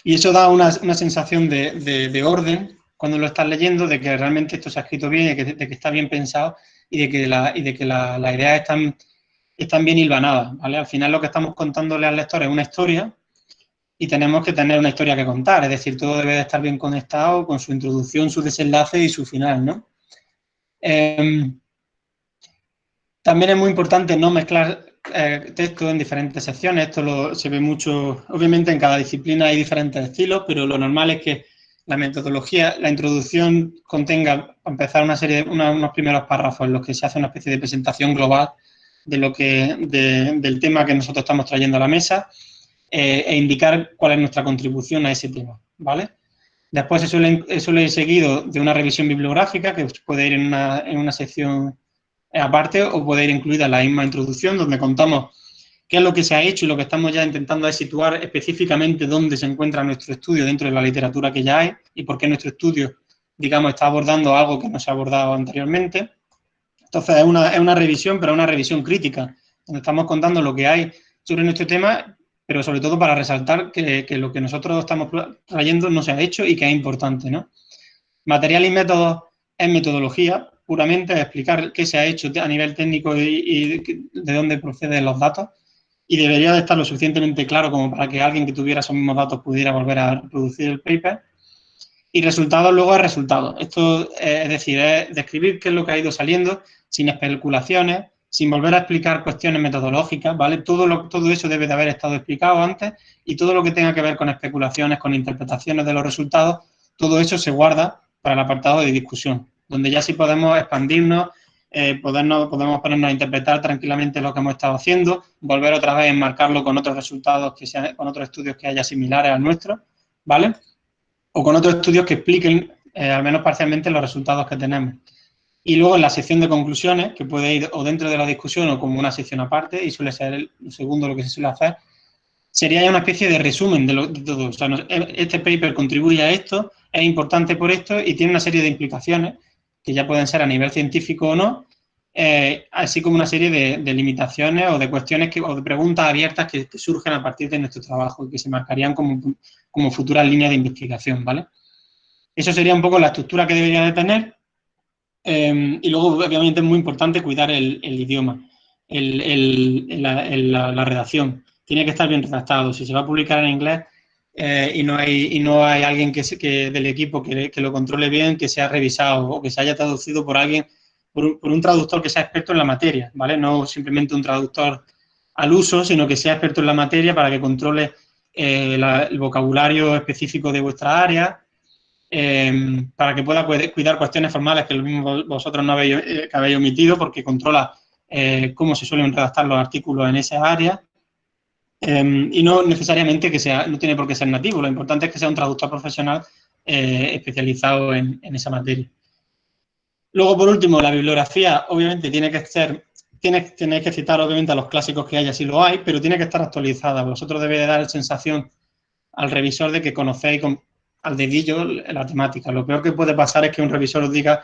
Speaker 2: y eso da una, sensación de, orden cuando lo estás leyendo, de que realmente esto se ha escrito bien, de que, de que está bien pensado y de que, la, y de que la, las ideas están, están bien hilvanadas, ¿vale? Al final lo que estamos contándole al lector es una historia y tenemos que tener una historia que contar, es decir, todo debe de estar bien conectado con su introducción, su desenlace y su final, ¿no? Em, también es muy importante no mezclar eh, texto en diferentes secciones, esto lo, se ve mucho, obviamente en cada disciplina hay diferentes estilos, pero lo normal es que la metodología, la introducción contenga, empezar, una serie, unos primeros párrafos en los que se hace una especie de presentación global de lo que, del tema que nosotros estamos trayendo a la mesa eh, e indicar cuál es nuestra contribución a ese tema, ¿vale? Después se suele, suele ir seguido de una revisión bibliográfica que puede ir en una, en una sección aparte o puede ir incluida la misma introducción donde contamos qué es lo que se ha hecho y lo que estamos ya intentando es situar específicamente dónde se encuentra nuestro estudio dentro de la literatura que ya hay y por qué nuestro estudio, digamos, está abordando algo que no se ha abordado anteriormente. Entonces, es una, es una revisión, pero es una revisión crítica, donde estamos contando lo que hay sobre nuestro tema, pero sobre todo para resaltar que, que lo que nosotros estamos trayendo no se ha hecho y que es importante, ¿no? Material y métodos es metodología, puramente explicar qué se ha hecho a nivel técnico y, de dónde proceden los datos y debería de estar lo suficientemente claro como para que alguien que tuviera esos mismos datos pudiera volver a reproducir el paper. Y resultados luego es resultados. Esto es decir, es describir qué es lo que ha ido saliendo sin especulaciones, sin volver a explicar cuestiones metodológicas, ¿vale? Todo, lo, todo eso debe de haber estado explicado antes y todo lo que tenga que ver con especulaciones, con interpretaciones de los resultados, todo eso se guarda para el apartado de discusión donde ya sí podemos expandirnos, eh, podemos ponernos a interpretar tranquilamente lo que hemos estado haciendo, volver otra vez a enmarcarlo con otros resultados, que sean, con otros estudios que haya similares al nuestro, ¿vale? O con otros estudios que expliquen, eh, al menos parcialmente, los resultados que tenemos. Y luego en la sección de conclusiones, que puede ir o dentro de la discusión o como una sección aparte, y suele ser el segundo lo que se suele hacer, sería una especie de resumen de, todo. Sea, este paper contribuye a esto, es importante por esto y tiene una serie de implicaciones que ya pueden ser a nivel científico o no, eh, así como una serie de, limitaciones o de cuestiones que, o de preguntas abiertas que, surgen a partir de nuestro trabajo y que se marcarían como, como futuras líneas de investigación, ¿vale? Eso sería un poco la estructura que debería de tener em, y luego, obviamente, es muy importante cuidar el, idioma, la redacción. Tiene que estar bien redactado. Si se va a publicar en inglés, eh, y, no hay, y no hay alguien que, que del equipo que, que, lo controle bien, que sea revisado o que se haya traducido por alguien, por un, por un, traductor que sea experto en la materia, ¿vale? No simplemente un traductor al uso, sino que sea experto en la materia para que controle eh, el vocabulario específico de vuestra área, eh, para que pueda cuidar cuestiones formales que vosotros no habéis, que habéis omitido, porque controla cómo se suelen redactar los artículos en esa área, Em, y no necesariamente que sea, no tiene por qué ser nativo, lo importante es que sea un traductor profesional eh, especializado en, esa materia. Luego, por último, la bibliografía, obviamente, tiene que ser, tiene, tenéis que citar, obviamente, a los clásicos que haya, si lo hay, pero tiene que estar actualizada. Vosotros debéis dar la sensación al revisor de que conocéis al dedillo la temática. Lo peor que puede pasar es que un revisor os diga,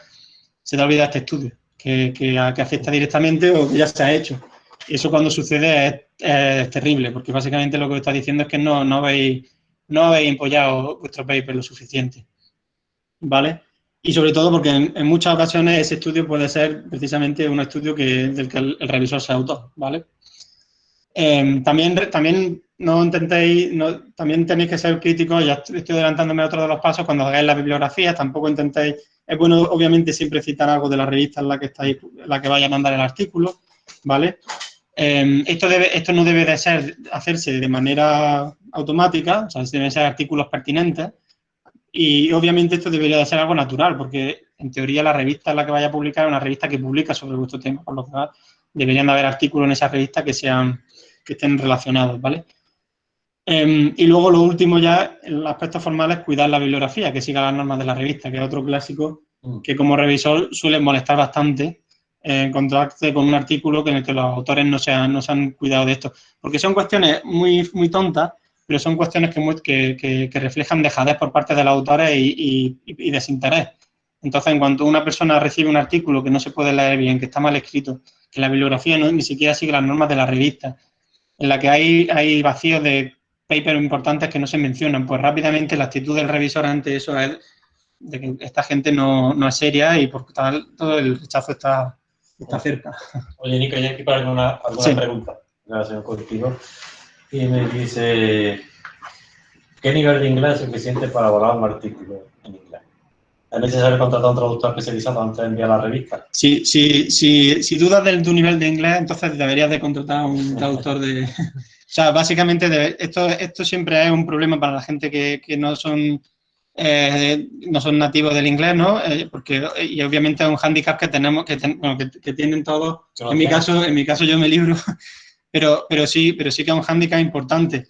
Speaker 2: se te ha olvidado este estudio, que, que afecta directamente o que ya se ha hecho. Eso cuando sucede es, terrible, porque básicamente lo que está diciendo es que no, no, habéis, no habéis empollado vuestro paper lo suficiente. ¿Vale? Y sobre todo porque en, muchas ocasiones ese estudio puede ser precisamente un estudio que, del que el, revisor sea autor, ¿vale? Em, también, también no intentéis, no, también tenéis que ser críticos, ya estoy adelantándome a otro de los pasos, cuando hagáis la bibliografía, tampoco intentéis, es bueno obviamente siempre citar algo de la revista en la que estáis, la que vaya a mandar el artículo, ¿vale? Em, esto, debe, esto no debe de ser, hacerse de manera automática, o sea, deben ser artículos pertinentes y obviamente esto debería de ser algo natural, porque en teoría la revista en la que vaya a publicar es una revista que publica sobre vuestro tema, por lo que deberían de haber artículos en esa revista que sean que estén relacionados, ¿vale? Em, y luego lo último ya, el aspecto formal es cuidar la bibliografía, que siga las normas de la revista, que es otro clásico mm. que como revisor suele molestar bastante encontrarte con un artículo en el que los autores no se han, no se han cuidado de esto. Porque son cuestiones muy, muy tontas, pero son cuestiones que, que, que, reflejan dejadez por parte de los autores y, y, desinterés. Entonces, en cuanto una persona recibe un artículo que no se puede leer bien, que está mal escrito, que la bibliografía no, ni siquiera sigue las normas de la revista, en la que hay, hay vacíos de papers importantes que no se mencionan. Pues rápidamente la actitud del revisor ante eso es de que esta gente no, no es seria y por tal todo el rechazo está, está cerca.
Speaker 1: Oye, Nico, hay aquí para alguna, alguna pregunta. Gracias, contigo. Y me dice, ¿qué nivel de inglés es suficiente para volar un artículo en inglés? ¿Es necesario contratar a un traductor especializado antes de enviar la revista?
Speaker 2: Sí, sí, sí, si dudas de tu nivel de inglés, entonces deberías de contratar a un traductor de... o sea, básicamente esto, esto siempre es un problema para la gente que, que no son eh, no son nativos del inglés, ¿no? Eh, porque, y obviamente es un hándicap que tenemos, que, que, tienen todos. En mi caso, en mi caso yo me libro, pero, pero sí, pero sí que es un hándicap importante.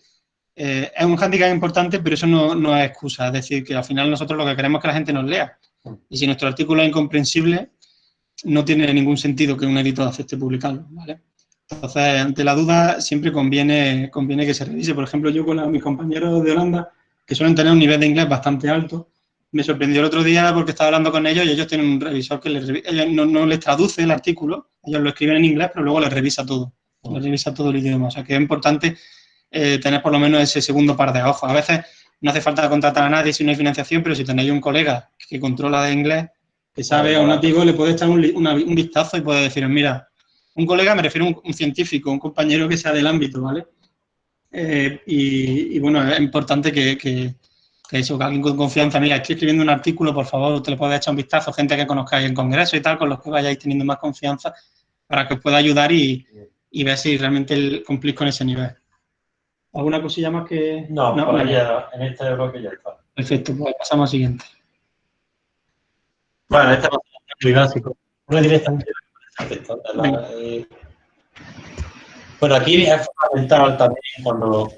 Speaker 2: Eh, es un hándicap importante, pero eso no, no, es excusa. Es decir, que al final nosotros lo que queremos es que la gente nos lea. Y si nuestro artículo es incomprensible, no tiene ningún sentido que un editor acepte publicarlo. Entonces, ante la duda, siempre conviene, conviene que se revise. Por ejemplo, yo con mis compañeros de Holanda, que suelen tener un nivel de inglés bastante alto. Me sorprendió el otro día porque estaba hablando con ellos y ellos tienen un revisor que les, no, les traduce el artículo, ellos lo escriben en inglés, pero luego les revisa todo, les revisa todo el idioma. O sea, que es importante eh, tener por lo menos ese segundo par de ojos. A veces no hace falta contratar a nadie si no hay financiación, pero si tenéis un colega que controla de inglés, que sabe a un nativo, le puede echar un, un vistazo y puede decir, mira, un colega me refiero a un, un, científico, un compañero que sea del ámbito, ¿vale? Eh, y, bueno, es importante que, que, eso, que alguien con confianza, mira, estoy escribiendo un artículo, por favor, te le puedes echar un vistazo, gente que conozcáis en congreso y tal, con los que vayáis teniendo más confianza, para que os pueda ayudar y, y ver si realmente cumplís con ese nivel. ¿Alguna cosilla más que...?
Speaker 1: No, no en este bloque ya está.
Speaker 2: Perfecto, pues pasamos al siguiente.
Speaker 1: Bueno, este es muy básico. Una directamente bueno, aquí es fundamental también cuando,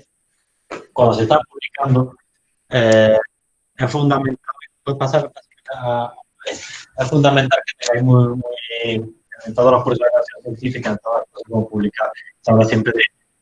Speaker 1: cuando se está publicando, eh, es fundamental, puede pasar, es fundamental que tengáis muy, muy, en todos los cursos de educación científica, en todas las cosas que publicar, se habla siempre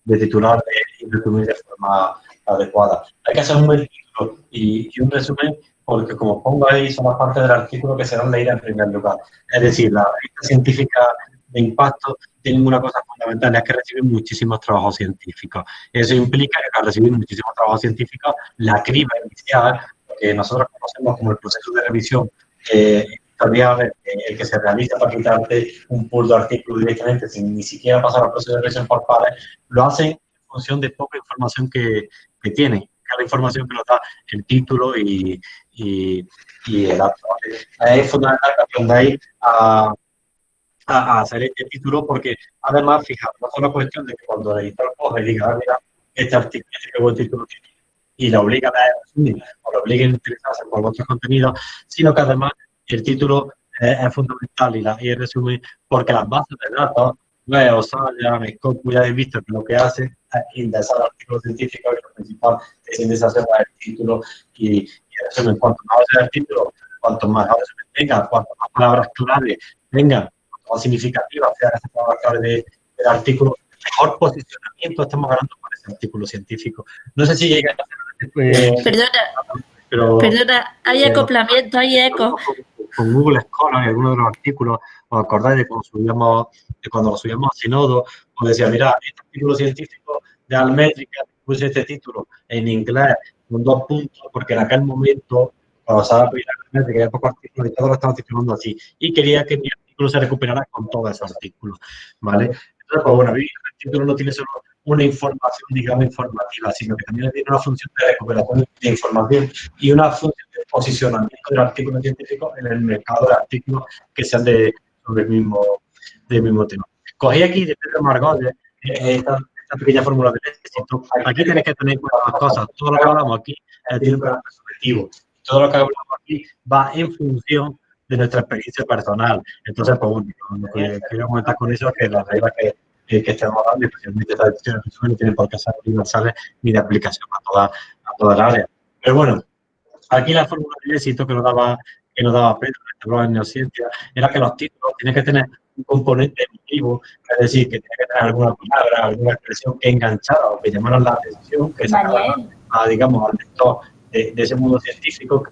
Speaker 1: de, titular y resumir de forma adecuada. Hay que hacer un buen título y, y un resumen porque como pongo ahí son las partes del artículo que serán leídas en primer lugar. Es decir, la revista científica de impacto tienen una cosa fundamental, es que reciben muchísimos trabajos científicos. Eso implica que al recibir muchísimos trabajos científicos, la criba inicial, que nosotros conocemos como el proceso de revisión eh, editorial, el que se realiza para quitarte un pool de artículos directamente sin ni siquiera pasar al proceso de revisión por pares, lo hacen en función de poca información que, que tienen, la información que nos da el título y, y, y el acto. Es fundamental que aprendáis a a, hacer este título porque además, fijaros, no es una cuestión de que cuando el editor coge y diga, ah, mira, este artículo, este buen título y la obliga a leer o la obliga a interesarse por vuestros contenidos, sino que además el título es fundamental y, la, y el resumen, porque las bases de datos, web, Osaya, Mescopu, ya habéis visto que lo que hace es indexar artículos científicos y lo principal es indexar el título y, y el resumen. Cuanto más sea el título, cuanto más resumen tenga, cuanto más palabras clave tenga, significativa sea esa palabra de, del artículo, mejor posicionamiento estamos ganando con ese artículo científico. No sé si llega a
Speaker 3: ser... perdona, pero, perdona, hay acoplamiento, hay eco.
Speaker 1: Con, Google Scholar y algunos de los artículos, os acordáis de cuando subíamos, de cuando subíamos a Sinodo, os decía, mira, este artículo científico de Almétrica, puse este título en inglés con dos puntos, porque en aquel momento, cuando estaba Almétrica, había pocos artículos y todos lo estaban titulando así, y quería que mi se recuperará con todos esos artículos, ¿vale? Pues bueno, el artículo no tiene solo una información, digamos, informativa, sino que también tiene una función de recuperación de información y una función de posicionamiento del artículo científico en el mercado de artículos que sean de, sobre el mismo, del mismo tema. Cogí aquí de Pedro Margot eh, esta, esta, pequeña fórmula de éxito. Aquí tienes que tener cuatro cosas. Todo lo que hablamos aquí eh, tiene un carácter subjetivo. Todo lo que hablamos aquí va en función de nuestra experiencia personal. Entonces, pues bueno, lo que quiero comentar con eso es que las reglas que, que, que estamos dando, especialmente estas decisiones no tienen por qué ser universales ni de aplicación a toda, a toda el área. Pero bueno, aquí la fórmula de éxito que nos daba, que nos daba Pedro en la neurociencia era que los títulos tienen que tener un componente emotivo, es decir, que tiene que tener alguna palabra, alguna expresión que enganchara o que llamara la atención, que sacara, a, digamos, al lector de, de ese mundo científico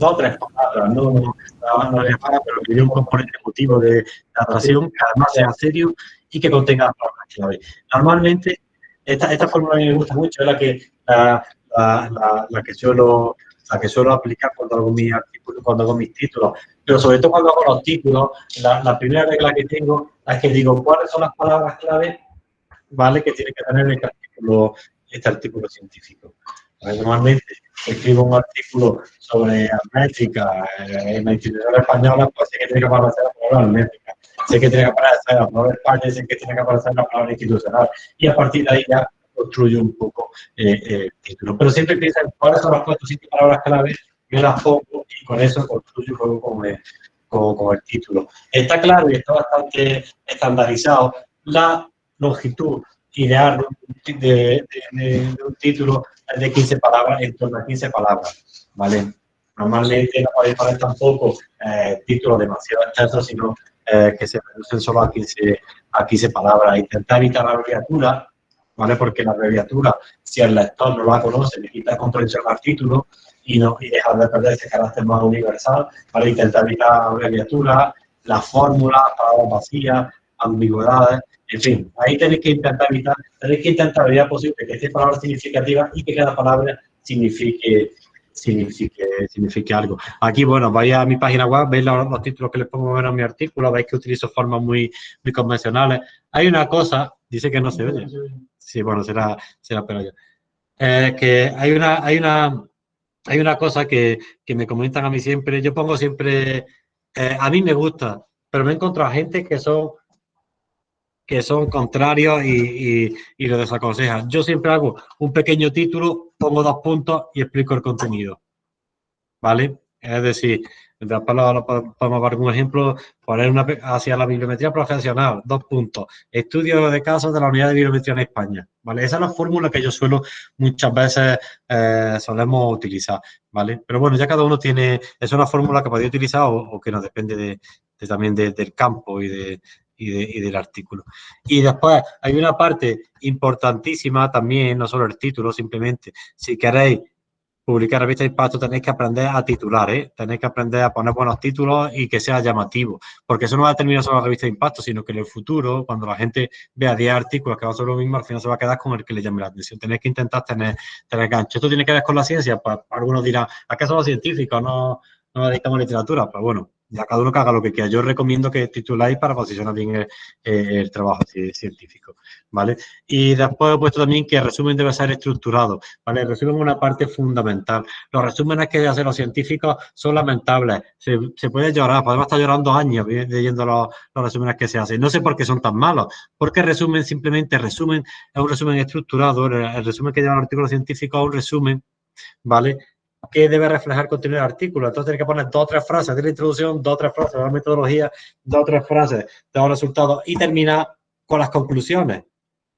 Speaker 1: dos o tres palabras, no, no, no pero que dé un componente emotivo de, atracción, que además sea serio y que contenga palabras clave. Normalmente, Esta, esta fórmula a mí me gusta mucho, es la que, la, la, la, que suelo la que suelo aplicar cuando hago mis artículos, cuando hago mis títulos, pero sobre todo cuando hago los títulos, la, la, primera regla que tengo es que digo cuáles son las palabras clave, ¿vale? Que tiene que tener este artículo, este artículo científico. Normalmente escribo un artículo sobre métrica eh, en la institución española, pues sé que tiene que aparecer la palabra métrica, sé que tiene que aparecer la palabra España, sé que tiene que aparecer la palabra institucional, y a partir de ahí ya construyo un poco eh, eh, título. Pero siempre piensa cuáles son las cuatro cinco palabras clave, yo las pongo y con eso construyo luego con el, con, el título. Está claro y está bastante estandarizado la longitud ideal de, de, un título de 15 palabras, en torno a 15 palabras, ¿vale? Normalmente no podéis poner tampoco eh, títulos demasiado extensos, sino eh, que se reducen solo a 15, a 15 palabras. Intentar evitar la abreviatura, ¿vale? Porque la abreviatura, si el lector no la conoce, le quita comprensión al título y, no, y deja de perder ese carácter más universal, ¿vale? Intentar evitar la abreviatura, las fórmulas, palabras vacías, ambigüedades, en fin, ahí tenéis que intentar evitar, tenéis que intentar la posible que esté palabra significativa y que cada palabra signifique, signifique, signifique algo. Aquí, bueno, vais a mi página web, veis los, títulos que les pongo en mi artículo, veis que utilizo formas muy, muy convencionales. Hay una cosa, dice que no se oye. Sí, bueno, será, será pero yo. Eh, que hay una, hay una, hay una cosa que, que, me comentan a mí siempre, yo pongo siempre, eh, a mí me gusta, pero me he encontrado gente que son que son contrarios y, lo desaconsejan. Yo siempre hago un pequeño título, pongo dos puntos y explico el contenido. ¿Vale? Es decir, después podemos ver un ejemplo, poner una hacia la bibliometría profesional, dos puntos. Estudio de casos de la unidad de bibliometría en España. ¿Vale? Esa es la fórmula que yo suelo muchas veces eh, solemos utilizar. ¿Vale? Pero bueno, ya cada uno tiene, es una fórmula que podéis utilizar o, que nos depende de, también del campo y de, y, del artículo. Y después hay una parte importantísima también, no solo el título, simplemente, si queréis publicar revista de impacto tenéis que aprender a titular, ¿eh? tenéis que aprender a poner buenos títulos y que sea llamativo, porque eso no va a terminar solo la revista de impacto, sino que en el futuro, cuando la gente vea 10 artículos que van a ser lo mismo, al final se va a quedar con el que le llame la atención. Tenéis que intentar tener, tener gancho. Esto tiene que ver con la ciencia, pues algunos dirán, ¿acaso los científicos no, no dedicamos literatura? Pues bueno, ya cada uno que haga lo que quiera. Yo recomiendo que tituláis para posicionar bien el, trabajo científico, ¿vale? Y después he puesto también que el resumen debe ser estructurado, ¿vale? El resumen es una parte fundamental. Los resúmenes que hacen los científicos son lamentables. Se, puede llorar, podemos estar llorando años leyendo los, los, resúmenes que se hacen. No sé por qué son tan malos, porque resumen simplemente, resumen es un resumen estructurado, el, resumen que lleva el artículo científico es un resumen, ¿vale? Qué debe reflejar contenido del artículo. Entonces tiene que poner dos o tres frases de la introducción, dos o tres frases de la metodología, dos o tres frases de los resultados y terminar con las conclusiones.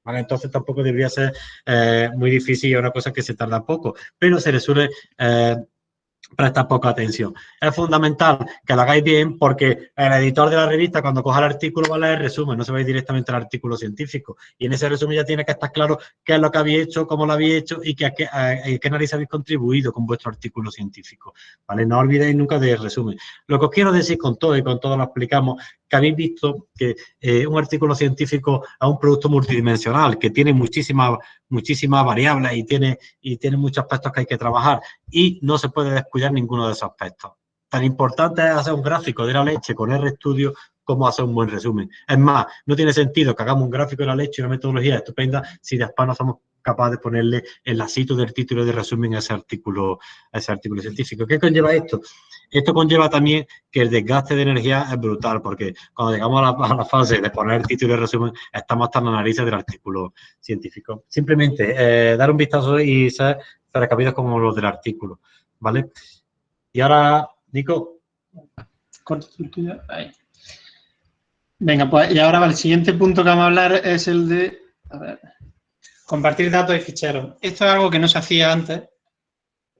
Speaker 1: ¿Vale? Entonces tampoco debería ser eh, muy difícil y una cosa que se tarda poco, pero se le suele eh, presta poca atención. Es fundamental que lo hagáis bien porque el editor de la revista cuando coja el artículo va a leer resumen, no se va a ir directamente al artículo científico. Y en ese resumen ya tiene que estar claro qué es lo que habéis hecho, cómo lo habéis hecho y qué, qué nariz habéis contribuido con vuestro artículo científico. ¿Vale? No olvidéis nunca del resumen. Lo que os quiero decir con todo y con todo lo explicamos, que habéis visto que eh, un artículo científico es un producto multidimensional, que tiene muchísimas muchísimas variables y tiene, y tiene muchos aspectos que hay que trabajar y no se puede descuidar ninguno de esos aspectos. Tan importante es hacer un gráfico de la leche con RStudio como hacer un buen resumen. Es más, no tiene sentido que hagamos un gráfico de la leche y una metodología estupenda si después no somos capaz de ponerle el lacito del título de resumen a ese artículo, a ese artículo científico. ¿Qué conlleva esto? Esto conlleva también que el desgaste de energía es brutal, porque cuando llegamos a la, fase de poner el título de resumen, estamos hasta en la nariz del artículo científico. Simplemente eh, dar un vistazo y ser recabidos como los del artículo, ¿vale? Y ahora, Nico.
Speaker 2: Corta Ahí. Venga, pues y ahora el siguiente punto que vamos a hablar es el de... A ver. Compartir datos y ficheros. Esto es algo que no se hacía antes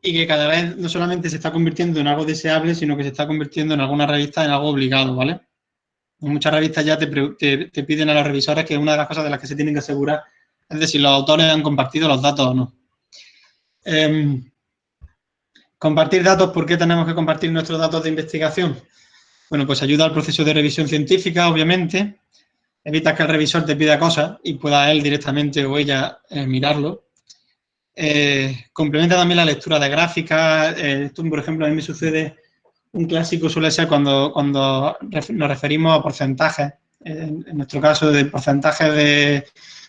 Speaker 2: y que cada vez no solamente se está convirtiendo en algo deseable, sino que se está convirtiendo en algunas revistas en algo obligado, ¿vale? Muchas revistas ya te, piden a los revisores que una de las cosas de las que se tienen que asegurar es de si los autores han compartido los datos o no. Em, compartir datos, ¿por qué tenemos que compartir nuestros datos de investigación? Bueno, pues ayuda al proceso de revisión científica, obviamente, evitas que el revisor te pida cosas y pueda él directamente o ella eh, mirarlo. Eh, complementa también la lectura de gráficas. esto, por ejemplo, a mí me sucede, un clásico suele ser cuando, cuando nos referimos a porcentajes, en, nuestro caso de porcentajes de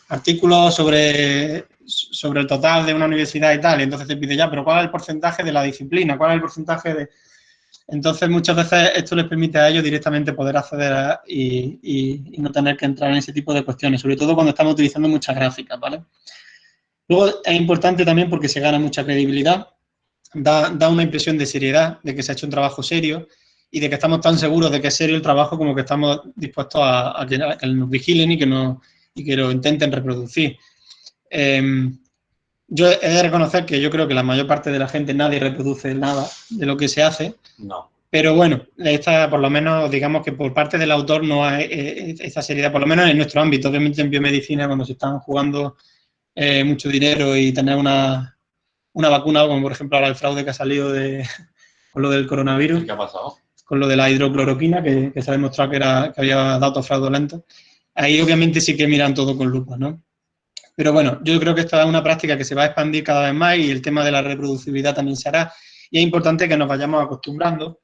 Speaker 2: artículos sobre, sobre el total de una universidad y tal, entonces te pide ya, pero ¿cuál es el porcentaje de la disciplina? ¿Cuál es el porcentaje de...? Entonces, muchas veces esto les permite a ellos directamente poder acceder y, no tener que entrar en ese tipo de cuestiones, sobre todo cuando estamos utilizando muchas gráficas, ¿vale? Luego, es importante también porque se gana mucha credibilidad, da, una impresión de seriedad, de que se ha hecho un trabajo serio y de que estamos tan seguros de que es serio el trabajo como que estamos dispuestos a, que, nos vigilen y que, no, y que lo intenten reproducir. Em, yo he de reconocer que yo creo que la mayor parte de la gente nadie reproduce nada de lo que se hace.
Speaker 1: No.
Speaker 2: Pero bueno, esta, por lo menos, digamos que por parte del autor no hay eh, esa seriedad, por lo menos en nuestro ámbito. Obviamente en biomedicina, cuando se están jugando eh, mucho dinero y tener una, una, vacuna, como por ejemplo ahora el fraude que ha salido de, con lo del coronavirus.
Speaker 1: ¿Qué ha pasado?
Speaker 2: Con lo de la hidrocloroquina, que, se ha demostrado que, era, que había datos fraudulentos. Ahí obviamente sí que miran todo con lupa, ¿no? Pero bueno, yo creo que esta es una práctica que se va a expandir cada vez más y el tema de la reproducibilidad también se hará. Y es importante que nos vayamos acostumbrando,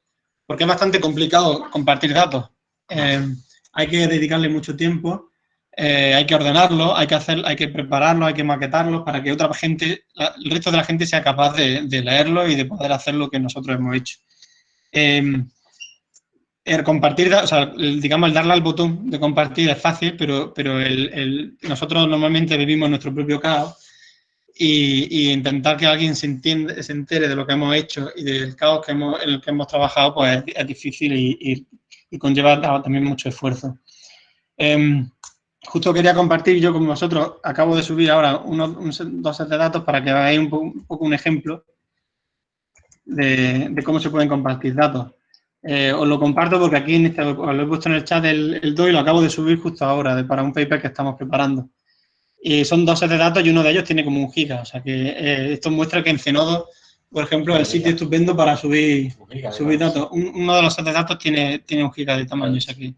Speaker 2: porque es bastante complicado compartir datos. Eh, hay que dedicarle mucho tiempo, eh, hay que ordenarlo, hay que hacer, hay que prepararlo, hay que maquetarlo para que otra gente, el resto de la gente sea capaz de, leerlo y de poder hacer lo que nosotros hemos hecho. Eh, el compartir, o sea, digamos, el darle al botón de compartir es fácil, pero, pero el, nosotros normalmente vivimos nuestro propio caos y, intentar que alguien se, entiende, se entere de lo que hemos hecho y del caos que hemos, en el que hemos trabajado, pues es, difícil y, y, conlleva también mucho esfuerzo. Em, justo quería compartir yo con vosotros, acabo de subir ahora unos, dos sets de datos para que veáis un, poco un ejemplo de, de cómo se pueden compartir datos. Eh, os lo comparto porque aquí en este, os lo he puesto en el chat el, el y lo acabo de subir justo ahora para un paper que estamos preparando. Y son dos sets de datos y uno de ellos tiene como un giga. O sea que eh, esto muestra que en Zenodo, por ejemplo, es el sitio estupendo para subir, subir datos. uno de los sets de datos tiene, tiene un giga de tamaño, o sea que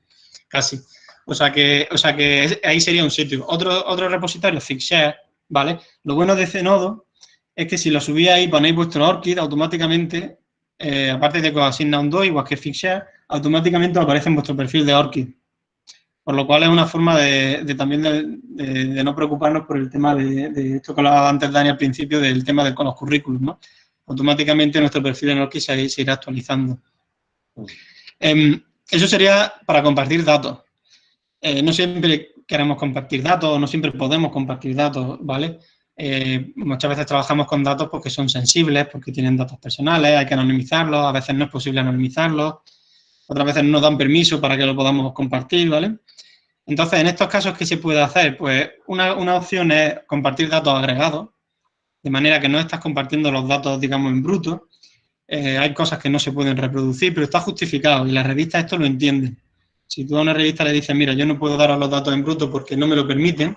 Speaker 2: casi. O sea que, o sea que ahí sería un sitio. Otro, otro repositorio, Fixshare, ¿vale? Lo bueno de Zenodo es que si lo subís ahí, ponéis vuestro ORCID, automáticamente eh, aparte de que os asigna un DOI, igual que Fixshare, automáticamente aparece en vuestro perfil de ORCID. Por lo cual es una forma de, también de, no preocuparnos por el tema de, esto que hablaba antes Dani al principio, del tema de con los currículos, ¿no? Automáticamente nuestro perfil en ORCID se, irá actualizando. Em, eso sería para compartir datos. Eh, no siempre queremos compartir datos, no siempre podemos compartir datos, ¿vale? Eh, muchas veces trabajamos con datos porque son sensibles, porque tienen datos personales, hay que anonimizarlos, a veces no es posible anonimizarlos, otras veces no dan permiso para que lo podamos compartir, ¿vale? Entonces, en estos casos, ¿qué se puede hacer? Pues una, opción es compartir datos agregados, de manera que no estás compartiendo los datos, digamos, en bruto. Eh, hay cosas que no se pueden reproducir, pero está justificado y la revista esto lo entiende. Si tú a una revista le dices, mira, yo no puedo daros los datos en bruto porque no me lo permiten,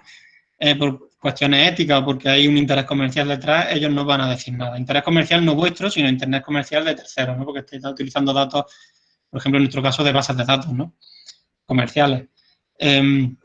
Speaker 2: por cuestiones éticas o porque hay un interés comercial detrás, ellos no van a decir nada. Interés comercial no vuestro, sino interés comercial de terceros, ¿no? Porque estáis utilizando datos, por ejemplo, en nuestro caso, de bases de datos, ¿no? Comerciales. Em,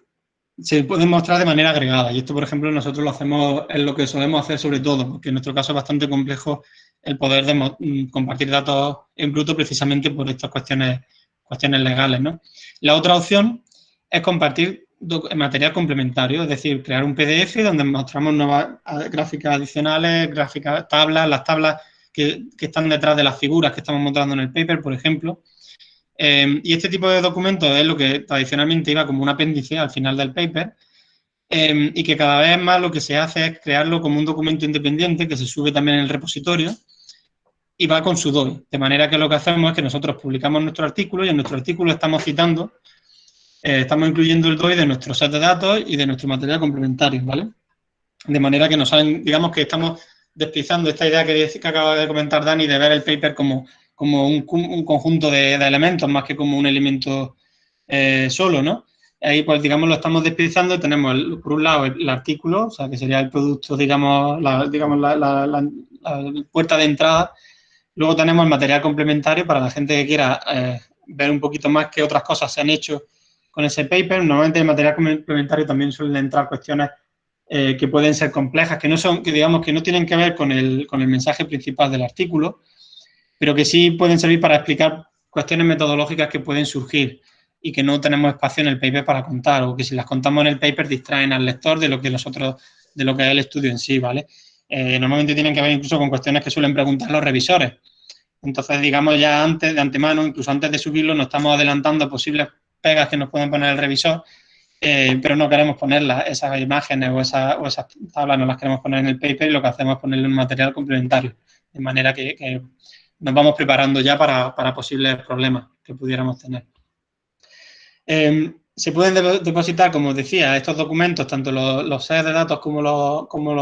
Speaker 2: se pueden mostrar de manera agregada y esto, por ejemplo, nosotros lo hacemos, es lo que solemos hacer sobre todo, porque en nuestro caso es bastante complejo el poder de mm, compartir datos en bruto precisamente por estas cuestiones, cuestiones legales, ¿no? La otra opción es compartir material complementario, es decir, crear un PDF donde mostramos nuevas gráficas adicionales, gráficas, tablas, las tablas que, están detrás de las figuras que estamos mostrando en el paper, por ejemplo. Eh, y este tipo de documentos es lo que tradicionalmente iba como un apéndice al final del paper eh, y que cada vez más lo que se hace es crearlo como un documento independiente que se sube también en el repositorio y va con su DOI. De manera que lo que hacemos es que nosotros publicamos nuestro artículo y en nuestro artículo estamos citando eh, estamos incluyendo el DOI de nuestro set de datos y de nuestro material complementario, ¿vale? De manera que nos salen, digamos que estamos despizando esta idea que, acaba de comentar Dani de ver el paper como, como un, conjunto de, elementos más que como un elemento eh, solo, ¿no? Ahí, pues, digamos, lo estamos despizando. Tenemos, por un lado, el, artículo, o sea, que sería el producto, digamos, la, digamos la, puerta de entrada. Luego tenemos el material complementario para la gente que quiera eh, ver un poquito más qué otras cosas se han hecho con ese paper. Normalmente en material complementario también suelen entrar cuestiones eh, que pueden ser complejas, que no son, que digamos que no tienen que ver con el, con el mensaje principal del artículo, pero que sí pueden servir para explicar cuestiones metodológicas que pueden surgir y que no tenemos espacio en el paper para contar, o que si las contamos en el paper distraen al lector de lo que nosotros, de lo que es el estudio en sí, ¿vale? Eh, normalmente tienen que ver incluso con cuestiones que suelen preguntar los revisores. Entonces, digamos, ya antes, de antemano, incluso antes de subirlo, nos estamos adelantando a posibles pegas que nos pueden poner el revisor, eh, pero no queremos ponerlas, esas imágenes o, esas tablas no las queremos poner en el paper y lo que hacemos es ponerle un material complementario, de manera que, nos vamos preparando ya para, posibles problemas que pudiéramos tener. Em, se pueden depositar, como decía, estos documentos, tanto los, sets de datos como, los, como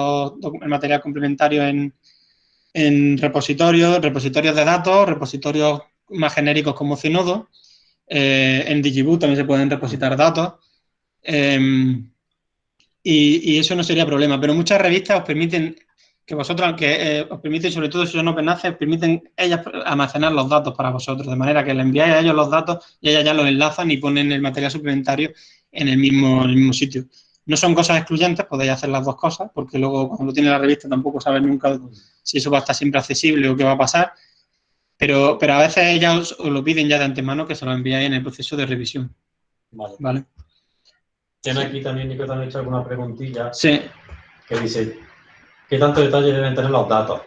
Speaker 2: el material complementario en, repositorios, repositorios de datos, repositorios más genéricos como Zenodo. Eh, en Digiboot también se pueden repositar datos. Em, y, eso no sería problema, pero muchas revistas os permiten que vosotros, que eh, os permiten, sobre todo si son open access, permiten ellas almacenar los datos para vosotros, de manera que le enviáis a ellos los datos y ellas ya los enlazan y ponen el material suplementario en el mismo, mismo sitio. No son cosas excluyentes, podéis hacer las dos cosas, porque luego cuando lo tiene la revista tampoco sabes nunca si eso va a estar siempre accesible o qué va a pasar, pero, pero a veces ellas os, lo piden ya de antemano que se lo enviáis en el proceso de revisión.
Speaker 1: Vale. ¿Vale? Tiene aquí también, Nico, han hecho alguna preguntilla.
Speaker 2: Sí.
Speaker 1: Que dice, ¿Qué tanto detalle deben tener los datos?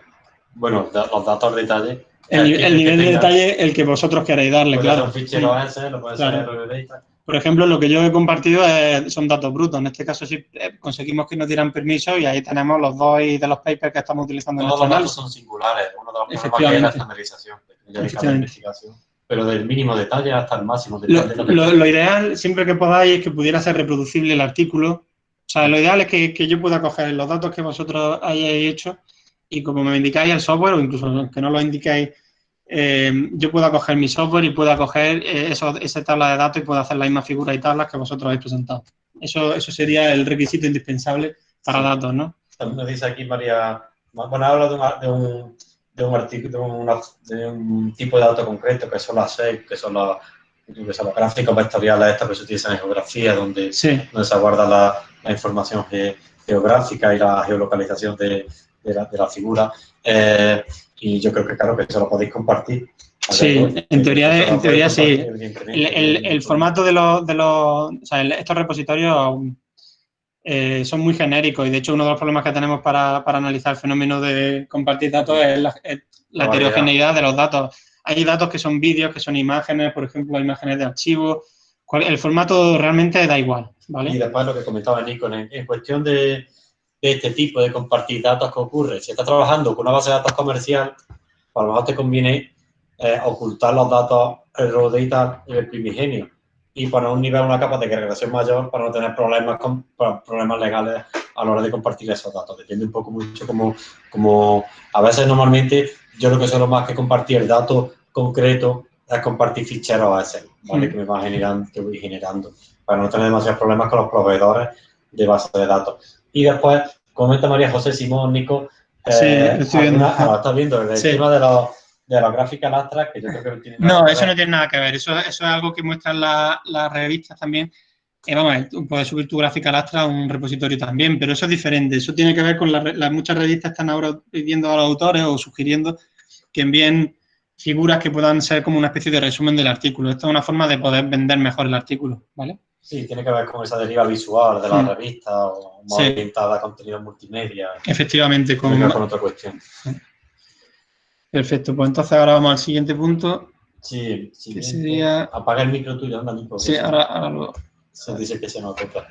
Speaker 1: Bueno, los datos de detalle.
Speaker 2: El, nivel de detalle el que vosotros queréis darle, claro.
Speaker 1: Un fichero S, lo puede ser
Speaker 2: Por ejemplo, lo que yo he compartido son datos brutos. En este caso sí eh, conseguimos que nos dieran permiso y ahí tenemos los dos de los papers que estamos utilizando
Speaker 1: Todos en los datos son singulares. Uno de los problemas es la estandarización, la investigación pero del mínimo detalle hasta el máximo
Speaker 2: detalle. Lo, lo, ideal, siempre que podáis, es que pudiera ser reproducible el artículo o sea, lo ideal es que, yo pueda coger los datos que vosotros hayáis hecho y como me indicáis el software, o incluso que no lo indicáis, eh, yo pueda coger mi software y pueda coger eh, esa tabla de datos y pueda hacer las mismas figuras y tablas que vosotros habéis presentado. Eso, eso sería el requisito indispensable para datos, ¿no?
Speaker 1: También nos dice aquí María, bueno, habla de, un, de un artículo, de, un tipo de datos concreto, que son las seis, que son las los gráficos vectoriales estas que se utilizan en geografía, donde, donde se guarda la, la información geográfica y la geolocalización de, de, la, figura. Eh, y yo creo que, claro, que eso lo podéis compartir.
Speaker 2: Sí, en teoría, en teoría sí. El, el, formato de los, de los o sea, estos repositorios eh, son muy genéricos y de hecho uno de los problemas que tenemos para, para analizar el fenómeno de compartir datos es la, la heterogeneidad de los datos. Hay datos que son vídeos, que son imágenes, por ejemplo, imágenes de archivo. El formato realmente da igual.
Speaker 1: Y después lo que comentaba Nico, en, cuestión de, este tipo de compartir datos que ocurre, si estás trabajando con una base de datos comercial, a lo mejor te conviene eh, ocultar los datos, el raw data el primigenio y poner un nivel, una capa de agregación mayor para no tener problemas con problemas legales a la hora de compartir esos datos. Depende un poco mucho como, como a veces normalmente yo lo que suelo más que compartir el dato concreto es compartir ficheros a ese, ¿vale? Que me va generando, que voy generando para no tener demasiados problemas con los proveedores de base de datos. Y después, comenta María José Simón, Nico,
Speaker 2: sí, eh, estoy viendo.
Speaker 1: Ah, estás viendo el tema de los de la gráfica lastra, que yo creo que
Speaker 2: no tiene nada No, eso no tiene nada que ver. Eso, eso es algo que muestran las la revistas también. Eh, vamos, puedes subir tu gráfica lastra a un repositorio también, pero eso es diferente. Eso tiene que ver con las muchas revistas están ahora pidiendo a los autores o sugiriendo que envíen figuras que puedan ser como una especie de resumen del artículo. Esto es una forma de poder vender mejor el artículo, ¿vale?
Speaker 1: Sí, tiene que ver con esa deriva visual de la revista o más orientada a contenido multimedia.
Speaker 2: Efectivamente,
Speaker 1: con, con otra cuestión.
Speaker 2: Perfecto, pues entonces ahora vamos al siguiente punto.
Speaker 1: Sí, sí. sería... Apaga el micro tuyo, anda, Nico.
Speaker 2: Sí, ahora, ahora lo...
Speaker 1: Se dice que se nos toca.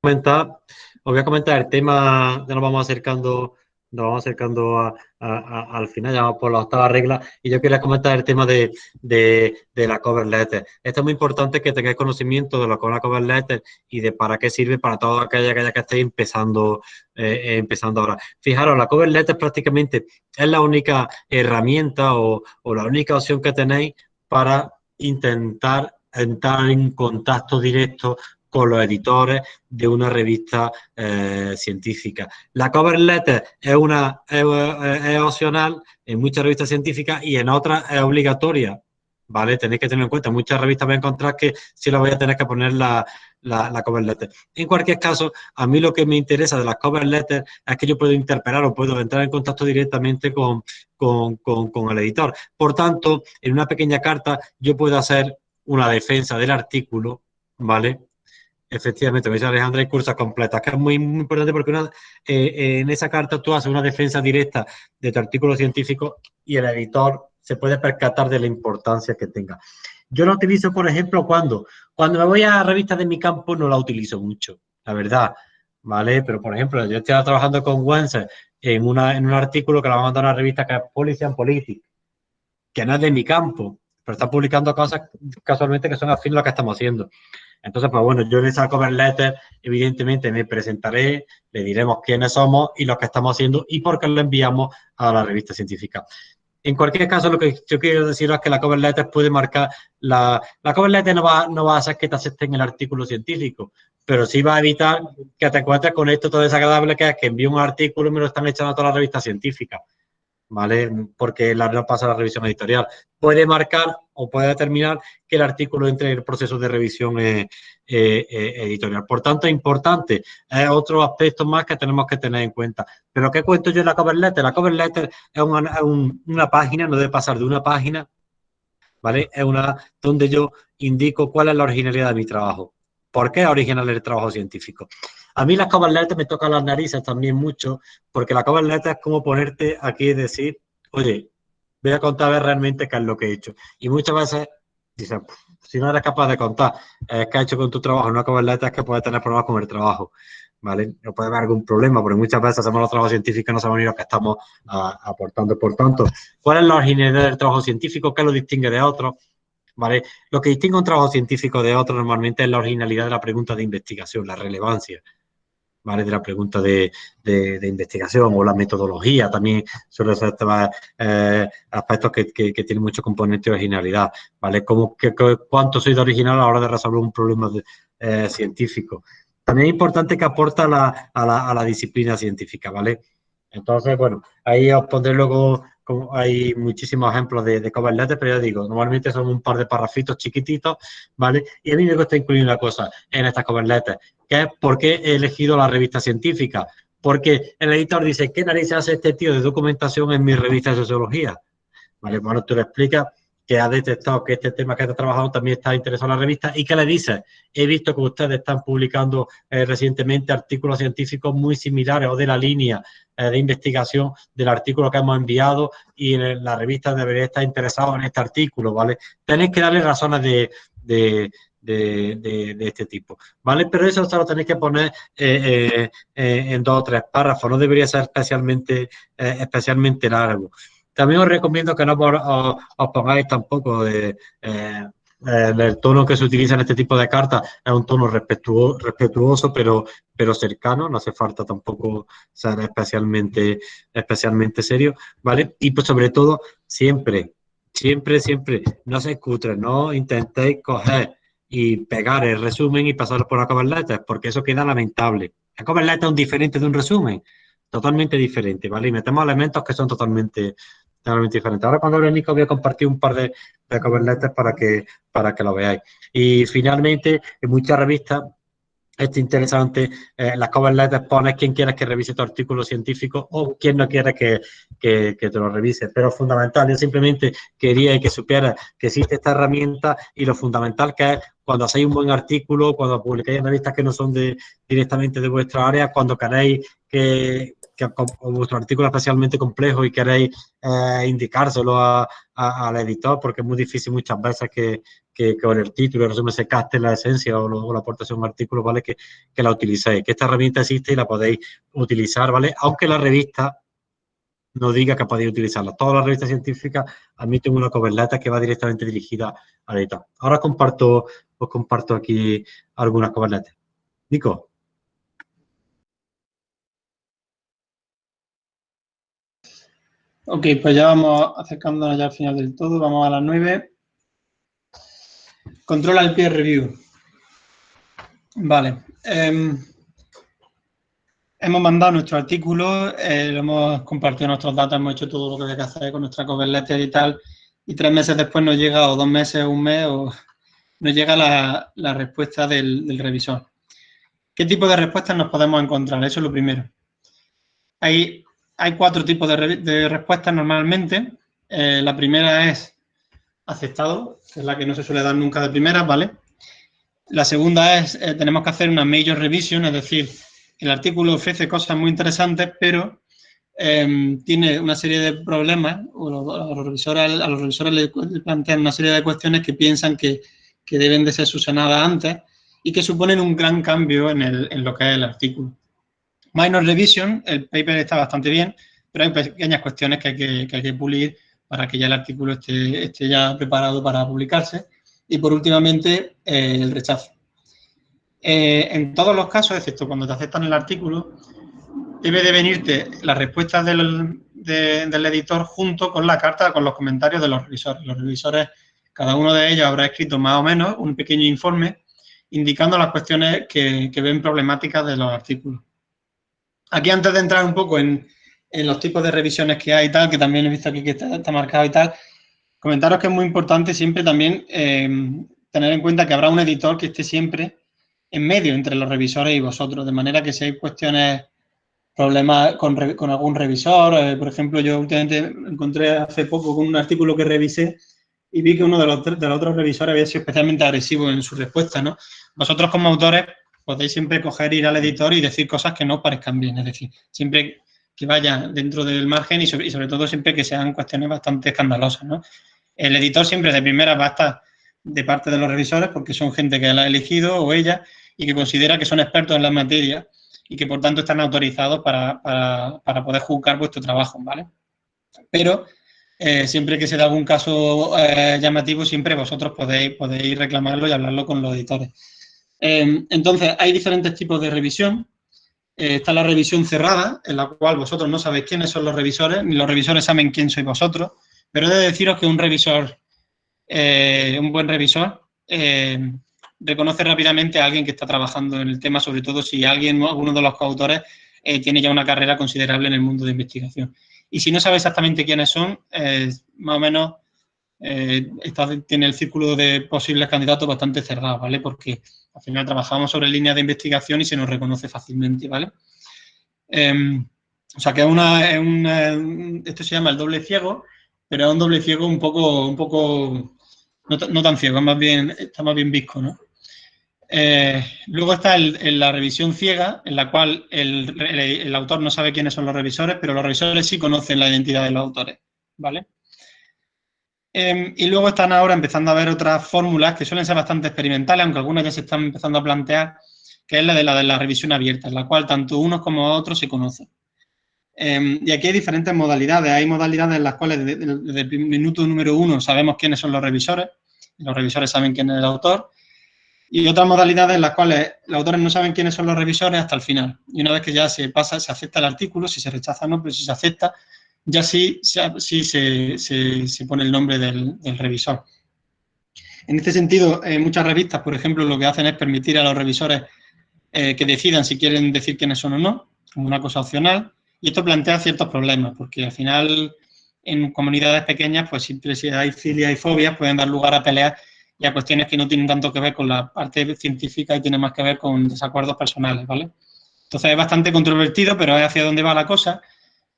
Speaker 1: Comentar, os voy a comentar el tema, ya nos vamos acercando nos vamos acercando al final, ya vamos por la octava regla, y yo quería comentar el tema de, la cover letter. Esto es muy importante que tengáis conocimiento de lo que es la cover letter y de para qué sirve para toda aquella, que estéis empezando, eh, empezando ahora. Fijaros, la cover letter prácticamente es la única herramienta o, o la única opción que tenéis para intentar entrar en contacto directo con los editores de una revista eh, científica. La cover letter es, una, es, opcional en muchas revistas científicas y en otras es obligatoria. ¿Vale? Tenéis que tener en cuenta, muchas revistas voy a encontrar que sí la voy a tener que poner la, la, cover letter. En cualquier caso, a mí lo que me interesa de las cover letters es que yo puedo interpelar o puedo entrar en contacto directamente con, con, el editor. Por tanto, en una pequeña carta yo puedo hacer una defensa del artículo, ¿vale? Efectivamente, me dice Alejandra, hay cursos completas, que es muy, importante porque una, eh, en esa carta tú haces una defensa directa de tu artículo científico y el editor se puede percatar de la importancia que tenga. Yo la utilizo, por ejemplo, cuando, cuando me voy a revistas de mi campo no la utilizo mucho, la verdad, ¿vale? Pero, por ejemplo, yo estoy trabajando con Wenser en, una, en un artículo que la va a mandar a una revista que es Policy and Politics, que no es de mi campo, pero está publicando cosas casualmente que son afín a lo que estamos haciendo. Entonces, pues bueno, yo en esa cover letter, evidentemente, me presentaré, le diremos quiénes somos y lo que estamos haciendo y por qué lo enviamos a la revista científica. En cualquier caso, lo que yo quiero decir es que la cover letter puede marcar, la, la cover letter no va, no va a hacer que te acepten el artículo científico, pero sí va a evitar que te encuentres con esto todo desagradable que es que envío un artículo y me lo están echando a todas las revistas científicas, ¿vale? Porque la no pasa la revisión editorial. Puede marcar o puede determinar que el artículo entre en el proceso de revisión eh, eh, eh, editorial. Por tanto, es importante. Es otro aspecto más que tenemos que tener en cuenta. Pero, ¿qué cuento yo en la cover letter? La cover letter es una, página, no debe pasar de una página, ¿vale? Es una donde yo indico cuál es la originalidad de mi trabajo. ¿Por qué original el trabajo científico? A mí las cover letters me tocan las narices también mucho, porque la cover letter es como ponerte aquí y decir, oye, voy a contar realmente qué es lo que he hecho. Y muchas veces dicen, si no eres capaz de contar eh, qué has hecho con tu trabajo no cover letter, es que puedes tener problemas con el trabajo. ¿Vale? No puede haber algún problema, porque muchas veces hacemos los trabajos científicos no sabemos ni lo que estamos aportando. Por tanto, ¿cuál es la originalidad del trabajo científico? ¿Qué lo distingue de otros? ¿Vale? Lo que distingue un trabajo científico de otro normalmente es la originalidad de la pregunta de investigación, la relevancia. ¿Vale? de la pregunta de, de, investigación o la metodología también suele ser eh, aspectos que, que, tienen mucho componente de originalidad, ¿vale? Como que, cuánto soy de original a la hora de resolver un problema eh, científico. También es importante que aporta la, a, la, a la disciplina científica, ¿vale? Entonces, bueno, ahí os pondré luego hay muchísimos ejemplos de, de cover letters, pero ya digo, normalmente son un par de parrafitos chiquititos, ¿vale? Y a mí me gusta incluir una cosa en estas cover letters, que es por qué he elegido la revista científica. Porque el editor dice, ¿qué narices hace este tío de documentación en mi revista de sociología? ¿Vale? Bueno, tú le explicas que ha detectado que este tema que está trabajando también está interesado en la revista y que le dice, he visto que ustedes están publicando eh, recientemente artículos científicos muy similares o de la línea eh, de investigación del artículo que hemos enviado y la revista debería estar interesado en este artículo, ¿vale? Tenéis que darle razones de, de, de, este tipo, ¿vale? Pero eso se lo tenéis que poner eh, en dos o tres párrafos, no debería ser especialmente, especialmente largo. También os recomiendo que no os, pongáis tampoco de... Eh, el tono que se utiliza en este tipo de cartas es un tono respetuoso, respetuoso pero, pero cercano, no hace falta tampoco ser especialmente, especialmente serio, ¿vale? Y pues sobre todo, siempre, siempre, siempre, no se escuchen, no intentéis coger y pegar el resumen y pasarlo por la cover porque eso queda lamentable. La cover es un diferente de un resumen, totalmente diferente, ¿vale? Y metemos elementos que son totalmente, totalmente diferentes. Ahora cuando hable Nico voy a compartir un par de, de cover letters para que, para que lo veáis. Y finalmente, en muchas revistas es interesante, eh, las cover letters pones quién quieres que revise tu artículo científico o quién no quiere que, que, te lo revise. Pero fundamental, yo simplemente quería que supiera que existe esta herramienta y lo fundamental que es cuando hacéis un buen artículo, cuando publicáis en revistas que no son de, directamente de vuestra área, cuando queréis que, que vuestro artículo es especialmente complejo y queréis eh, indicárselo al editor, porque es muy difícil muchas veces que, que, con el título, resumen se caste la esencia o, la aportación de un artículo, ¿vale? Que, que la utilicéis, que esta herramienta existe y la podéis utilizar, ¿vale? Aunque la revista no diga que podéis utilizarla. Todas las revistas científicas admiten una cover que va directamente dirigida al editor. Ahora comparto, os comparto aquí algunas cover Nico.
Speaker 2: Ok, pues ya vamos acercándonos ya al final del todo. Vamos a las 9. Controla el peer review. Vale. Em, hemos mandado nuestro artículo, eh, lo hemos compartido nuestros datos, hemos hecho todo lo que había que hacer con nuestra cover letter y tal, y tres meses después nos llega, o dos meses, un mes, o nos llega la, respuesta del, revisor. ¿Qué tipo de respuestas nos podemos encontrar? Eso es lo primero. Hay, cuatro tipos de, respuestas normalmente. Eh, la primera es aceptado, que es la que no se suele dar nunca de primera, ¿vale? La segunda es, eh, tenemos que hacer una major revision, es decir, el artículo ofrece cosas muy interesantes, pero em, tiene una serie de problemas, o los, revisores, a los revisores les plantean una serie de cuestiones que piensan que, deben de ser subsanadas antes y que suponen un gran cambio en, lo que es el artículo. Minor revision, el paper está bastante bien, pero hay pequeñas cuestiones que hay que, hay que pulir para que ya el artículo esté, ya preparado para publicarse. Y por últimamente, eh, el rechazo. Eh, en todos los casos, excepto cuando te aceptan el artículo, debe de venirte la respuesta del, editor junto con la carta, con los comentarios de los revisores. Los revisores, cada uno de ellos habrá escrito más o menos un pequeño informe indicando las cuestiones que, ven problemáticas de los artículos. Aquí antes de entrar un poco en, los tipos de revisiones que hay y tal, que también he visto aquí que está marcado y tal, Comentaros que es muy importante siempre también eh, tener en cuenta que habrá un editor que esté siempre en medio entre los revisores y vosotros, de manera que si hay cuestiones, problemas con, algún revisor, eh, por ejemplo, yo últimamente encontré hace poco con un artículo que revisé y vi que uno de los, de los otros revisores había sido especialmente agresivo en su respuesta, ¿no? Vosotros como autores podéis siempre coger, ir al editor y decir cosas que no parezcan bien, es decir, siempre que vaya dentro del margen y sobre, todo siempre que sean cuestiones bastante escandalosas, ¿no? El editor siempre de primera va a estar de parte de los revisores porque son gente que la ha elegido o ella y que considera que son expertos en la materia y que por tanto están autorizados para, poder juzgar vuestro trabajo, ¿vale? Pero eh, siempre que se da algún caso eh, llamativo, siempre vosotros podéis, podéis reclamarlo y hablarlo con los editores. Em, entonces, hay diferentes tipos de revisión. Eh, está la revisión cerrada, en la cual vosotros no sabéis quiénes son los revisores, ni los revisores saben quién sois vosotros. Pero he de deciros que un revisor, eh, un buen revisor, eh, reconoce rápidamente a alguien que está trabajando en el tema, sobre todo si alguien, alguno de los coautores, tiene ya una carrera considerable en el mundo de investigación. Y si no sabe exactamente quiénes son, más o menos tiene el círculo de posibles candidatos bastante cerrado, ¿vale? Porque al final trabajamos sobre líneas de investigación y se nos reconoce fácilmente, ¿vale? Em, o sea que es una, esto se llama el doble ciego, pero es un doble ciego un poco, un poco no, tan ciego, más bien, está más bien visco, ¿no? Eh, luego está la revisión ciega, en la cual el, autor no sabe quiénes son los revisores, pero los revisores sí conocen la identidad de los autores, ¿vale? Em, y luego están ahora empezando a ver otras fórmulas que suelen ser bastante experimentales, aunque algunas ya se están empezando a plantear, que es la de la, de la revisión abierta, en la cual tanto unos como otros se conocen. Em, y aquí hay diferentes modalidades. Hay modalidades en las cuales desde, el minuto número uno sabemos quiénes son los revisores, los revisores saben quién es el autor, y otras modalidades en las cuales los autores no saben quiénes son los revisores hasta el final. Y una vez que ya se pasa, se acepta el artículo, si se rechaza no, pero si se acepta, ya sí, sí se, se, pone el nombre del, revisor. En este sentido, en muchas revistas, por ejemplo, lo que hacen es permitir a los revisores eh, que decidan si quieren decir quiénes son o no, como una cosa opcional, y esto plantea ciertos problemas, porque al final en comunidades pequeñas, pues siempre si hay filia y fobias, pueden dar lugar a peleas y a cuestiones que no tienen tanto que ver con la parte científica y tienen más que ver con desacuerdos personales, ¿vale? Entonces es bastante controvertido, pero es hacia dónde va la cosa.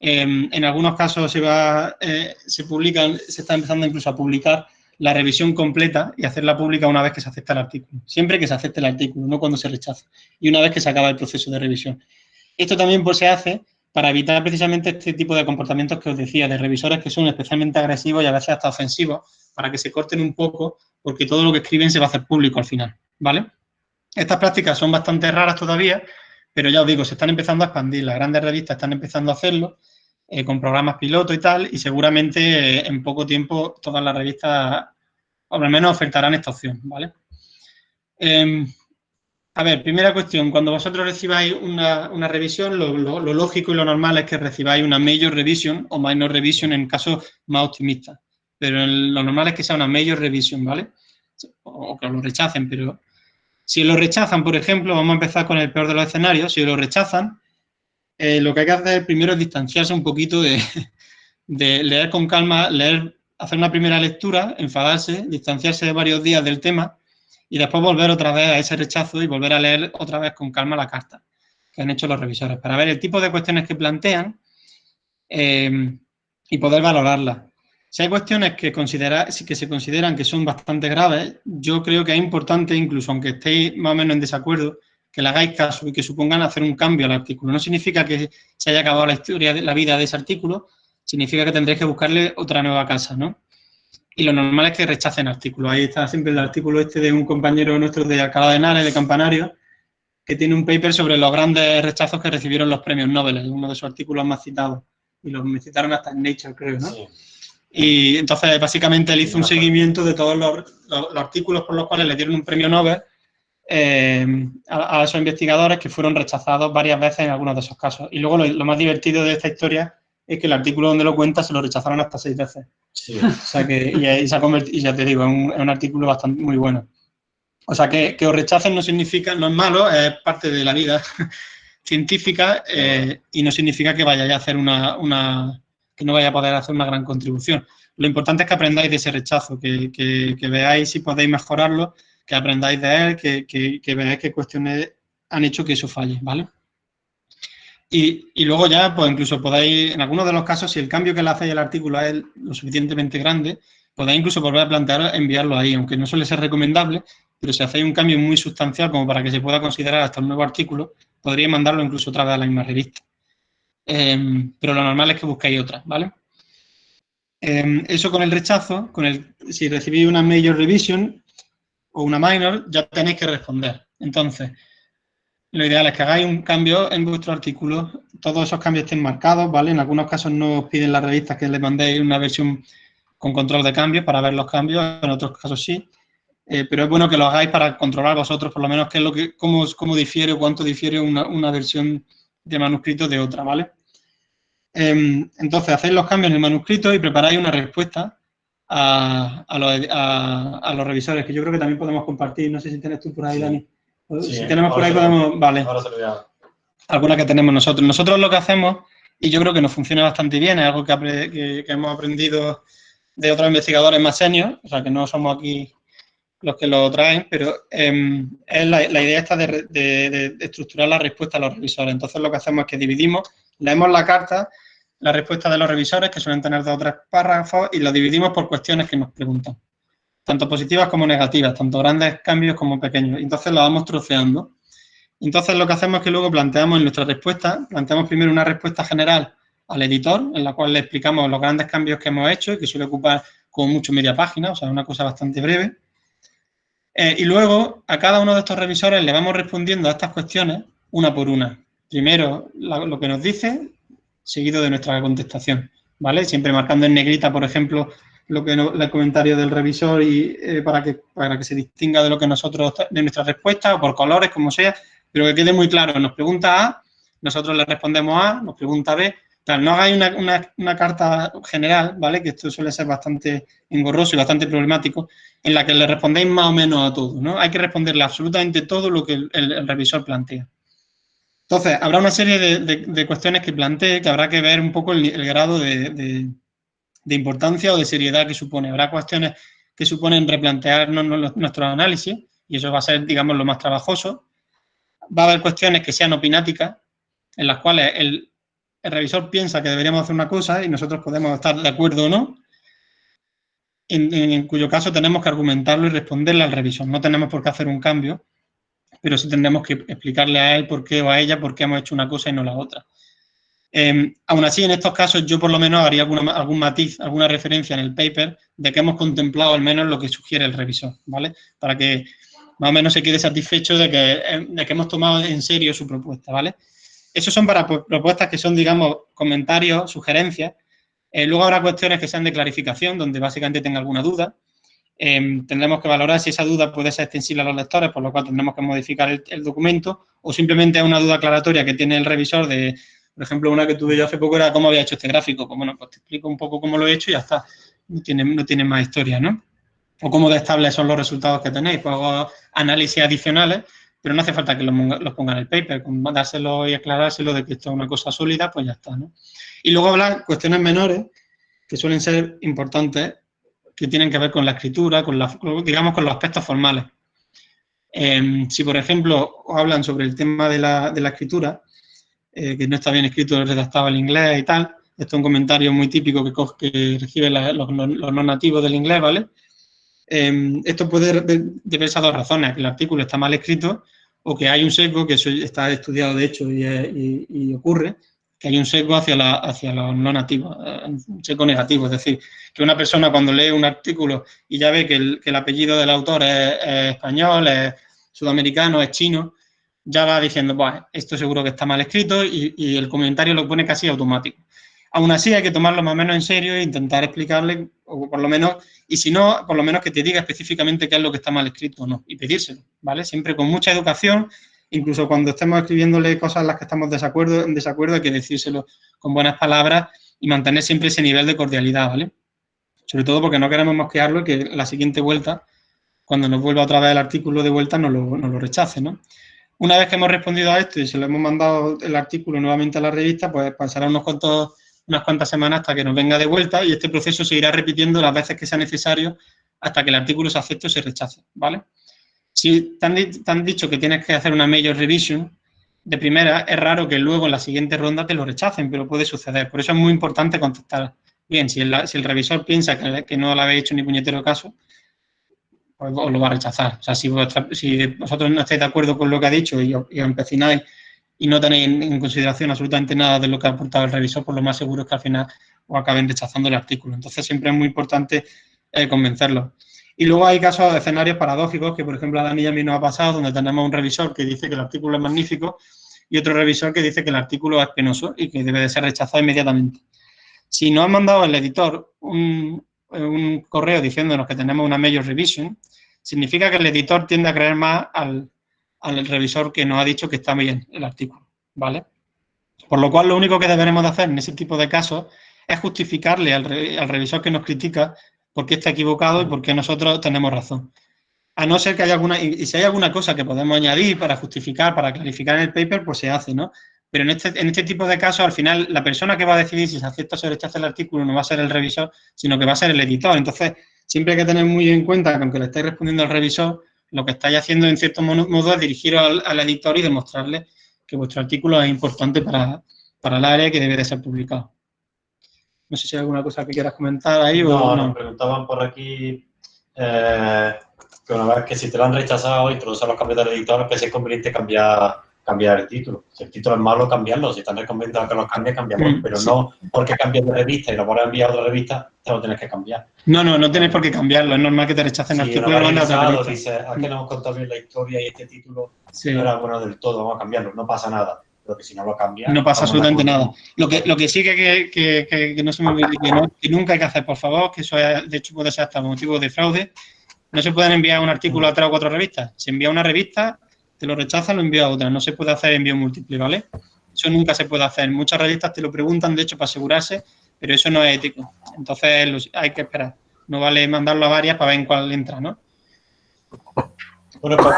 Speaker 2: Em, en algunos casos se va, eh, se publican, se está empezando incluso a publicar la revisión completa y hacerla pública una vez que se acepta el artículo. Siempre que se acepte el artículo, no cuando se rechaza. Y una vez que se acaba el proceso de revisión. Esto también pues, se hace para evitar precisamente este tipo de comportamientos que os decía, de revisores que son especialmente agresivos y a veces hasta ofensivos, para que se corten un poco, porque todo lo que escriben se va a hacer público al final, ¿vale? Estas prácticas son bastante raras todavía, pero ya os digo, se están empezando a expandir, las grandes revistas están empezando a hacerlo, eh, con programas piloto y tal, y seguramente eh, en poco tiempo todas las revistas, o al menos ofertarán esta opción, ¿vale? Em, a ver, primera cuestión, cuando vosotros recibáis una, revisión, lo, lógico y lo normal es que recibáis una major revision o minor revision en casos más optimistas. Pero lo normal es que sea una major revision, ¿vale? O, que lo rechacen, pero Si lo rechazan, por ejemplo, vamos a empezar con el peor de los escenarios, si lo rechazan, eh, lo que hay que hacer primero es distanciarse un poquito de, leer con calma, leer, hacer una primera lectura, enfadarse, distanciarse varios días del tema y después volver otra vez a ese rechazo y volver a leer otra vez con calma la carta que han hecho los revisores para ver el tipo de cuestiones que plantean eh, y poder valorarlas. Si hay cuestiones que, considera, que se consideran que son bastante graves, yo creo que es importante, incluso aunque estéis más o menos en desacuerdo, que le hagáis caso y que supongan hacer un cambio al artículo. No significa que se haya acabado la historia de la vida de ese artículo, significa que tendréis que buscarle otra nueva casa, ¿no? Y lo normal es que rechacen artículos. Ahí está siempre el artículo este de un compañero nuestro de Alcalá de Henares, de Campanario, que tiene un paper sobre los grandes rechazos que recibieron los premios Nobel, uno de sus artículos más citados. Y los me citaron hasta en Nature, creo, ¿no? Sí. Y entonces, básicamente, él hizo un seguimiento de todos los, artículos por los cuales le dieron un premio Nobel eh, a, esos investigadores que fueron rechazados varias veces en algunos de esos casos. Y luego lo, más divertido de esta historia es que el artículo donde lo cuenta se lo rechazaron hasta seis veces. Sí. O sea que, y, se ha convertido, y ya te digo, es un, es un, artículo bastante muy bueno. O sea que, que os rechacen no significa, no es malo, es parte de la vida científica eh, y no significa que vayáis a hacer una, una que no vaya a poder hacer una gran contribución. Lo importante es que aprendáis de ese rechazo, que, veáis si podéis mejorarlo, que aprendáis de él, que, veáis qué cuestiones han hecho que eso falle, ¿vale? Y, luego ya, pues incluso podáis, en algunos de los casos, si el cambio que le hacéis al artículo es lo suficientemente grande, podéis incluso volver a plantear enviarlo ahí, aunque no suele ser recomendable, pero si hacéis un cambio muy sustancial como para que se pueda considerar hasta un nuevo artículo, podríais mandarlo incluso otra vez a la misma revista. Em, pero lo normal es que busquéis otra, ¿vale? Em, eso con el rechazo, con el, si recibís una major revision o una minor, ya tenéis que responder. Entonces, lo ideal es que hagáis un cambio en vuestro artículo, todos esos cambios estén marcados, ¿vale? En algunos casos no os piden las revistas que les mandéis una versión con control de cambios para ver los cambios, en otros casos sí. Eh, pero es bueno que lo hagáis para controlar vosotros, por lo menos, qué es lo que, cómo, cómo difiere o cuánto difiere una, una versión de manuscrito de otra, ¿vale? Em, entonces, hacéis los cambios en el manuscrito y preparáis una respuesta a, los, revisores, que yo creo que también podemos compartir. No sé si tienes tú por ahí, Dani. si tenemos por ahí, podemos... Vale. Alguna que tenemos nosotros. Nosotros lo que hacemos, y yo creo que nos funciona bastante bien, es algo que, hemos aprendido de otros investigadores más seniors, o sea, que no somos aquí los que lo traen, pero em, es la, idea esta de, estructurar la respuesta a los revisores. Entonces lo que hacemos es que dividimos, leemos la carta, la respuesta de los revisores, que suelen tener dos o tres párrafos, y lo dividimos por cuestiones que nos preguntan, tanto positivas como negativas, tanto grandes cambios como pequeños. Entonces lo vamos troceando. Entonces lo que hacemos es que luego planteamos en nuestra respuesta, planteamos primero una respuesta general al editor, en la cual le explicamos los grandes cambios que hemos hecho y que suele ocupar como mucho media página, o sea, una cosa bastante breve. Eh, y luego a cada uno de estos revisores le vamos respondiendo a estas cuestiones una por una. Primero lo que nos dice, seguido de nuestra contestación, ¿vale? Siempre marcando en negrita, por ejemplo, lo que el comentario del revisor y eh, para, que, para que se distinga de lo que nosotros, de nuestra respuesta, o por colores, como sea, pero que quede muy claro. Nos pregunta A, nosotros le respondemos A, nos pregunta B, no hagáis una, carta general, ¿vale? Que esto suele ser bastante engorroso y bastante problemático, en la que le respondéis más o menos a todo, ¿no? Hay que responderle absolutamente todo lo que el, revisor plantea. Entonces, habrá una serie de, cuestiones que plantee que habrá que ver un poco el, grado de, importancia o de seriedad que supone. Habrá cuestiones que suponen replantearnos nuestro análisis, y eso va a ser, digamos, lo más trabajoso. Va a haber cuestiones que sean opináticas, en las cuales el, el revisor piensa que deberíamos hacer una cosa y nosotros podemos estar de acuerdo o no, en, cuyo caso tenemos que argumentarlo y responderle al revisor. No tenemos por qué hacer un cambio, pero sí tendremos que explicarle a él por qué o a ella por qué hemos hecho una cosa y no la otra. Em, aún así, en estos casos yo por lo menos haría algún matiz, alguna referencia en el paper de que hemos contemplado al menos lo que sugiere el revisor, ¿vale? Para que más o menos se quede satisfecho de que, de que hemos tomado en serio su propuesta, ¿vale? Esos son para propuestas que son, digamos, comentarios, sugerencias. Eh, luego habrá cuestiones que sean de clarificación, donde básicamente tenga alguna duda. Em, tendremos que valorar si esa duda puede ser extensible a los lectores, por lo cual tendremos que modificar el, documento, o simplemente es una duda aclaratoria que tiene el revisor de, por ejemplo, una que tuve yo hace poco era cómo había hecho este gráfico. Pues bueno, pues te explico un poco cómo lo he hecho y ya está. No tiene, no tiene más historia, ¿no? o cómo de estables son los resultados que tenéis. Pues hago análisis adicionales, pero no hace falta que los, ponga en el paper. Con dárselo y aclarárselo de que esto es una cosa sólida, pues ya está, ¿no? Y luego hablar cuestiones menores que suelen ser importantes, que tienen que ver con la escritura, con la, digamos, con los aspectos formales. Em, si, por ejemplo, hablan sobre el tema de la, escritura, eh, que no está bien escrito, redactado en inglés y tal, esto es un comentario muy típico que, que reciben los, no nativos del inglés, ¿vale? Em, esto puede deberse a dos razones, que el artículo está mal escrito o que hay un sesgo, que eso está estudiado de hecho y ocurre, que hay un sesgo hacia, la, los no nativos, eh, un sesgo negativo. Es decir, que una persona cuando lee un artículo y ya ve que el, apellido del autor es, español, es sudamericano, es chino, ya va diciendo, esto seguro que está mal escrito y, el comentario lo pone casi automático. Aún así hay que tomarlo más o menos en serio e intentar explicarle, o por lo menos, y si no, por lo menos que te diga específicamente qué es lo que está mal escrito o no, y pedírselo, ¿vale? Siempre con mucha educación incluso cuando estemos escribiéndole cosas en las que estamos desacuerdo, en desacuerdo hay que decírselo con buenas palabras y mantener siempre ese nivel de cordialidad, ¿vale? Sobre todo porque no queremos mosquearlo y que la siguiente vuelta, cuando nos vuelva otra vez el artículo de vuelta, nos lo, nos lo rechace, ¿no? Una vez que hemos respondido a esto y se lo hemos mandado el artículo nuevamente a la revista, pues pasará unos cuantos, unas cuantas semanas hasta que nos venga de vuelta y este proceso se irá repitiendo las veces que sea necesario hasta que el artículo se acepte o se rechace, ¿vale? Si te han, dicho que tienes que hacer una major revision, de primera es raro que luego en la siguiente ronda te lo rechacen, pero puede suceder. Por eso es muy importante contestar bien. Si el, si el revisor piensa que, no le habéis hecho ni puñetero caso, pues os lo va a rechazar. O sea, si, vosotros no estáis de acuerdo con lo que ha dicho y, os empecináis y no tenéis en consideración absolutamente nada de lo que ha aportado el revisor, pues lo más seguro es que al final os acaben rechazando el artículo. Entonces siempre es muy importante eh, convencerlo. Y luego hay casos de escenarios paradójicos que, por ejemplo, a Dani y a mí nos ha pasado, donde tenemos un revisor que dice que el artículo es magnífico y otro revisor que dice que el artículo es penoso y que debe de ser rechazado inmediatamente. Si nos han mandado el editor un, correo diciéndonos que tenemos una major revision, significa que el editor tiende a creer más al, revisor que nos ha dicho que está bien el artículo, ¿vale? Por lo cual, lo único que deberemos de hacer en ese tipo de casos es justificarle al, al revisor que nos critica por qué está equivocado y por qué nosotros tenemos razón. A no ser que haya alguna, y si hay alguna cosa que podemos añadir para justificar, para clarificar en el paper, pues se hace, ¿no? Pero en este, en este tipo de casos, al final, la persona que va a decidir si se acepta o se rechaza el artículo no va a ser el revisor, sino que va a ser el editor. Entonces, siempre hay que tener muy en cuenta que aunque le estáis respondiendo al revisor, lo que estáis haciendo en cierto modo es dirigiros al, editor y demostrarle que vuestro artículo es importante para, para el área que debe de ser publicado. No sé si hay alguna cosa que quieras comentar ahí
Speaker 1: no, o no. nos preguntaban por aquí eh, que una vez que si te lo han rechazado y introducen los cambios del editor, que si es conveniente cambiar, cambiar el título. Si el título es malo, cambiarlo. Si están recomendados que lo cambie, cambiamos. Mm, pero no porque cambies de revista y lo pones a enviar a otra revista, te lo tienes que cambiar.
Speaker 2: No, no, no tienes por qué cambiarlo. Es normal que te rechacen el
Speaker 1: artículo. Si lo dices, ah, no hemos contado bien la historia y este título no era bueno del todo, vamos a cambiarlo. No pasa nada pero que si no lo cambia...
Speaker 2: No pasa absolutamente nada. Lo que, lo que sí que, que, que, no se me olvide, que, nunca hay que hacer, por favor, que eso de hecho puede ser hasta motivo de fraude, no se pueden enviar un artículo a tres o cuatro revistas. Se envía una revista, te lo rechazan, lo envía a otra. No se puede hacer envío múltiple, ¿vale? Eso nunca se puede hacer. Muchas revistas te lo preguntan, de hecho, para asegurarse, pero eso no es ético. Entonces hay que esperar. No vale mandarlo a varias para ver en cuál entra, ¿no?
Speaker 1: Bueno, pues,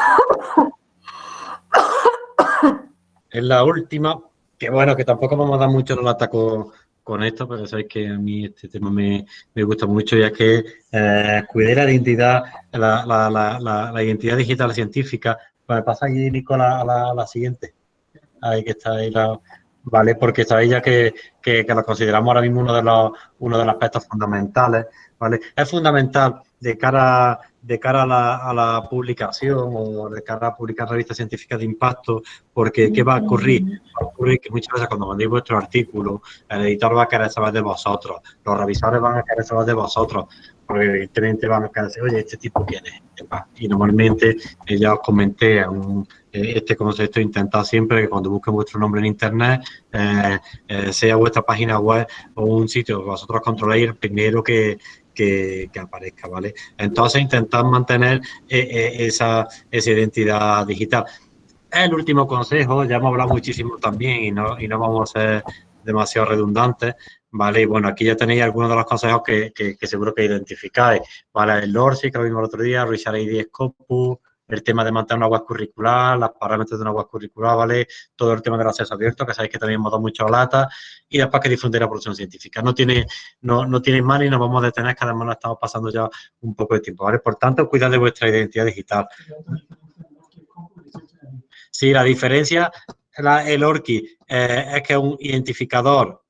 Speaker 1: es la última, que bueno, que tampoco vamos a dar mucho el ataco con esto, pero sabéis que a mí este tema me, gusta mucho, ya que eh, cuidar la identidad, la, identidad digital científica. Pues pasa ahí, Nicola, a la, siguiente. Ahí que está ahí la, ¿vale? Porque sabéis ya que, que, lo consideramos ahora mismo uno de los, uno de los aspectos fundamentales, ¿vale? Es fundamental de cara de cara a la, publicación o de cara a publicar revistas científicas de impacto, porque ¿qué va a ocurrir? Va a ocurrir que muchas veces cuando mandéis vuestro artículo, el editor va a querer saber de vosotros, los revisores van a querer saber de vosotros, porque evidentemente van a decir, oye, ¿este tipo quién es? Y normalmente, eh, ya os comenté, eh, este concepto intentado siempre que cuando busquen vuestro nombre en internet, eh, sea vuestra página web o un sitio que vosotros controléis, el primero que, que, aparezca, ¿vale? Entonces, intentar mantener esa, esa identidad digital. El último consejo, ya hemos hablado muchísimo también y no, y no vamos a ser demasiado redundantes, ¿vale? Y bueno, aquí ya tenéis algunos de los consejos que, seguro que identificáis, ¿vale? El LORSI, que lo vimos el otro día, Richard ID Scopus, el tema de mantener una web curricular, los parámetros de una web curricular, ¿vale? Todo el tema del acceso abierto, que sabéis que también hemos dado mucho lata, y después que difundir la producción científica. No tiene, no, no tiene mal y nos vamos a detener, que además nos estamos pasando ya un poco de tiempo, ¿vale? Por tanto, cuidad de vuestra identidad digital. Sí, la diferencia, el ORCI eh, es que es un identificador,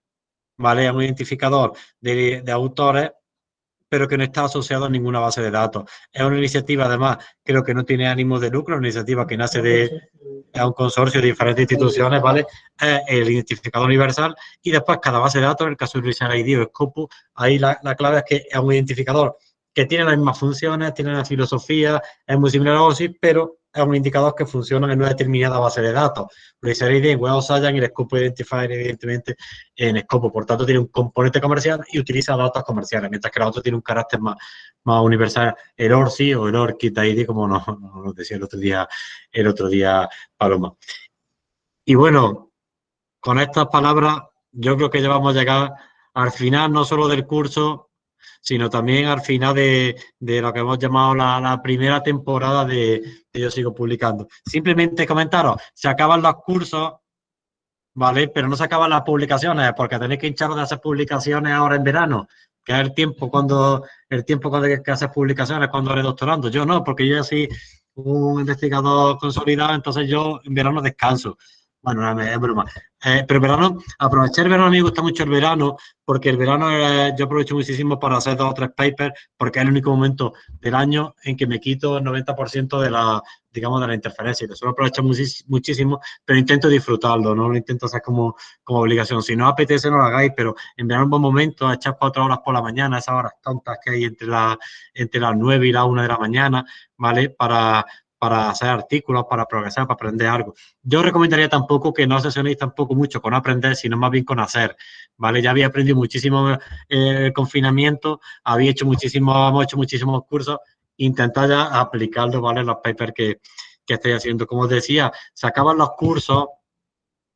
Speaker 1: ¿vale? Es un identificador de, de autores pero que no está asociado a ninguna base de datos. Es una iniciativa, además, creo que no tiene ánimo de lucro, una iniciativa que nace de un consorcio de diferentes instituciones, ¿vale? Es el identificador universal y después cada base de datos, en el caso de Richard ID o Scopus, ahí la, la clave es que es un identificador que tiene las mismas funciones, tiene la filosofía, es muy similar a OSI, pero es un indicador que funciona en una determinada base de datos. ID en Web Science y el Scope Identifier, evidentemente, en Scope. Por tanto, tiene un componente comercial y utiliza datos comerciales, mientras que la otra tiene un carácter más, más universal, el ORCI o el ORCID ID, como nos, nos decía el otro día, el otro día Paloma. Y bueno, con estas palabras, yo creo que ya vamos a llegar al final, no solo del curso, sino también al final de, lo que hemos llamado la, primera temporada de, Yo Sigo Publicando. Simplemente comentaros, se acaban los cursos, ¿vale? Pero no se acaban las publicaciones, porque tenéis que hincharos de hacer publicaciones ahora en verano, que es el tiempo cuando, el tiempo cuando que hacer publicaciones cuando eres doctorando. Yo no, porque yo soy un investigador consolidado, entonces yo en verano descanso. Bueno, es broma. Eh, pero verano, aprovechar el verano, a mí me gusta mucho el verano, porque el verano yo aprovecho muchísimo para hacer dos o tres papers, porque es el único momento del año en que me quito el 90% de la, digamos, de la interferencia. Eso lo aprovecho muchísimo, pero intento disfrutarlo, no lo intento hacer como, como obligación. Si no apetece, no lo hagáis, pero en verano un buen momento, echar cuatro horas por la mañana, esas horas tontas que hay entre, la, entre las nueve y las una de la mañana, ¿vale? Para, para hacer artículos, para progresar, para aprender algo. Yo recomendaría tampoco que no sesionéis tampoco mucho con aprender, sino más bien con hacer, ¿vale? Ya había aprendido muchísimo eh, el confinamiento, había hecho muchísimos, hemos hecho muchísimos cursos, intentad ya aplicarlo, ¿vale? Los papers que, que estáis haciendo. Como os decía, se acaban los cursos,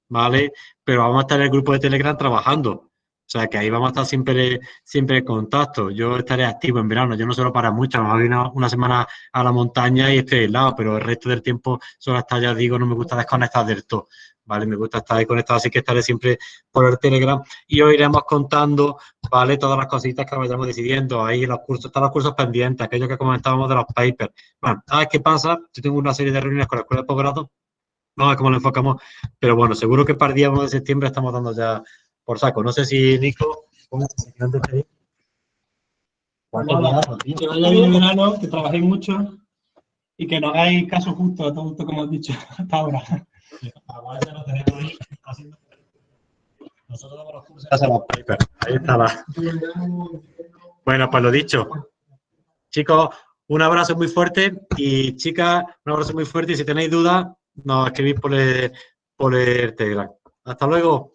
Speaker 1: ¿vale? Pero vamos a estar en el grupo de Telegram trabajando. O sea, que ahí vamos a estar siempre, siempre en contacto. Yo estaré activo en verano, yo no suelo para mucho, me voy una, una semana a la montaña y estoy lado, pero el resto del tiempo solo hasta ya digo, no me gusta desconectar del todo. ¿Vale? Me gusta estar ahí conectado, así que estaré siempre por el Telegram y os iremos contando, ¿vale? Todas las cositas que vayamos decidiendo. Ahí los cursos, están los cursos pendientes, aquellos que comentábamos de los papers. Bueno, ¿sabes qué pasa? Yo tengo una serie de reuniones con la escuela de posgrado, no sé cómo lo enfocamos, pero bueno, seguro que para el día 1 de septiembre estamos dando ya por saco. No sé si, Nico, ¿cómo
Speaker 2: de pedir? Que vaya bien el verano, que trabajéis mucho y que no hagáis caso justo a todo esto como has dicho hasta ahora.
Speaker 1: Nosotros damos los cursos Ahí está la... Bueno, pues lo dicho. Chicos, un abrazo muy fuerte y chicas, un abrazo muy fuerte y si tenéis dudas, nos escribís por el, por el Telegram. Hasta luego.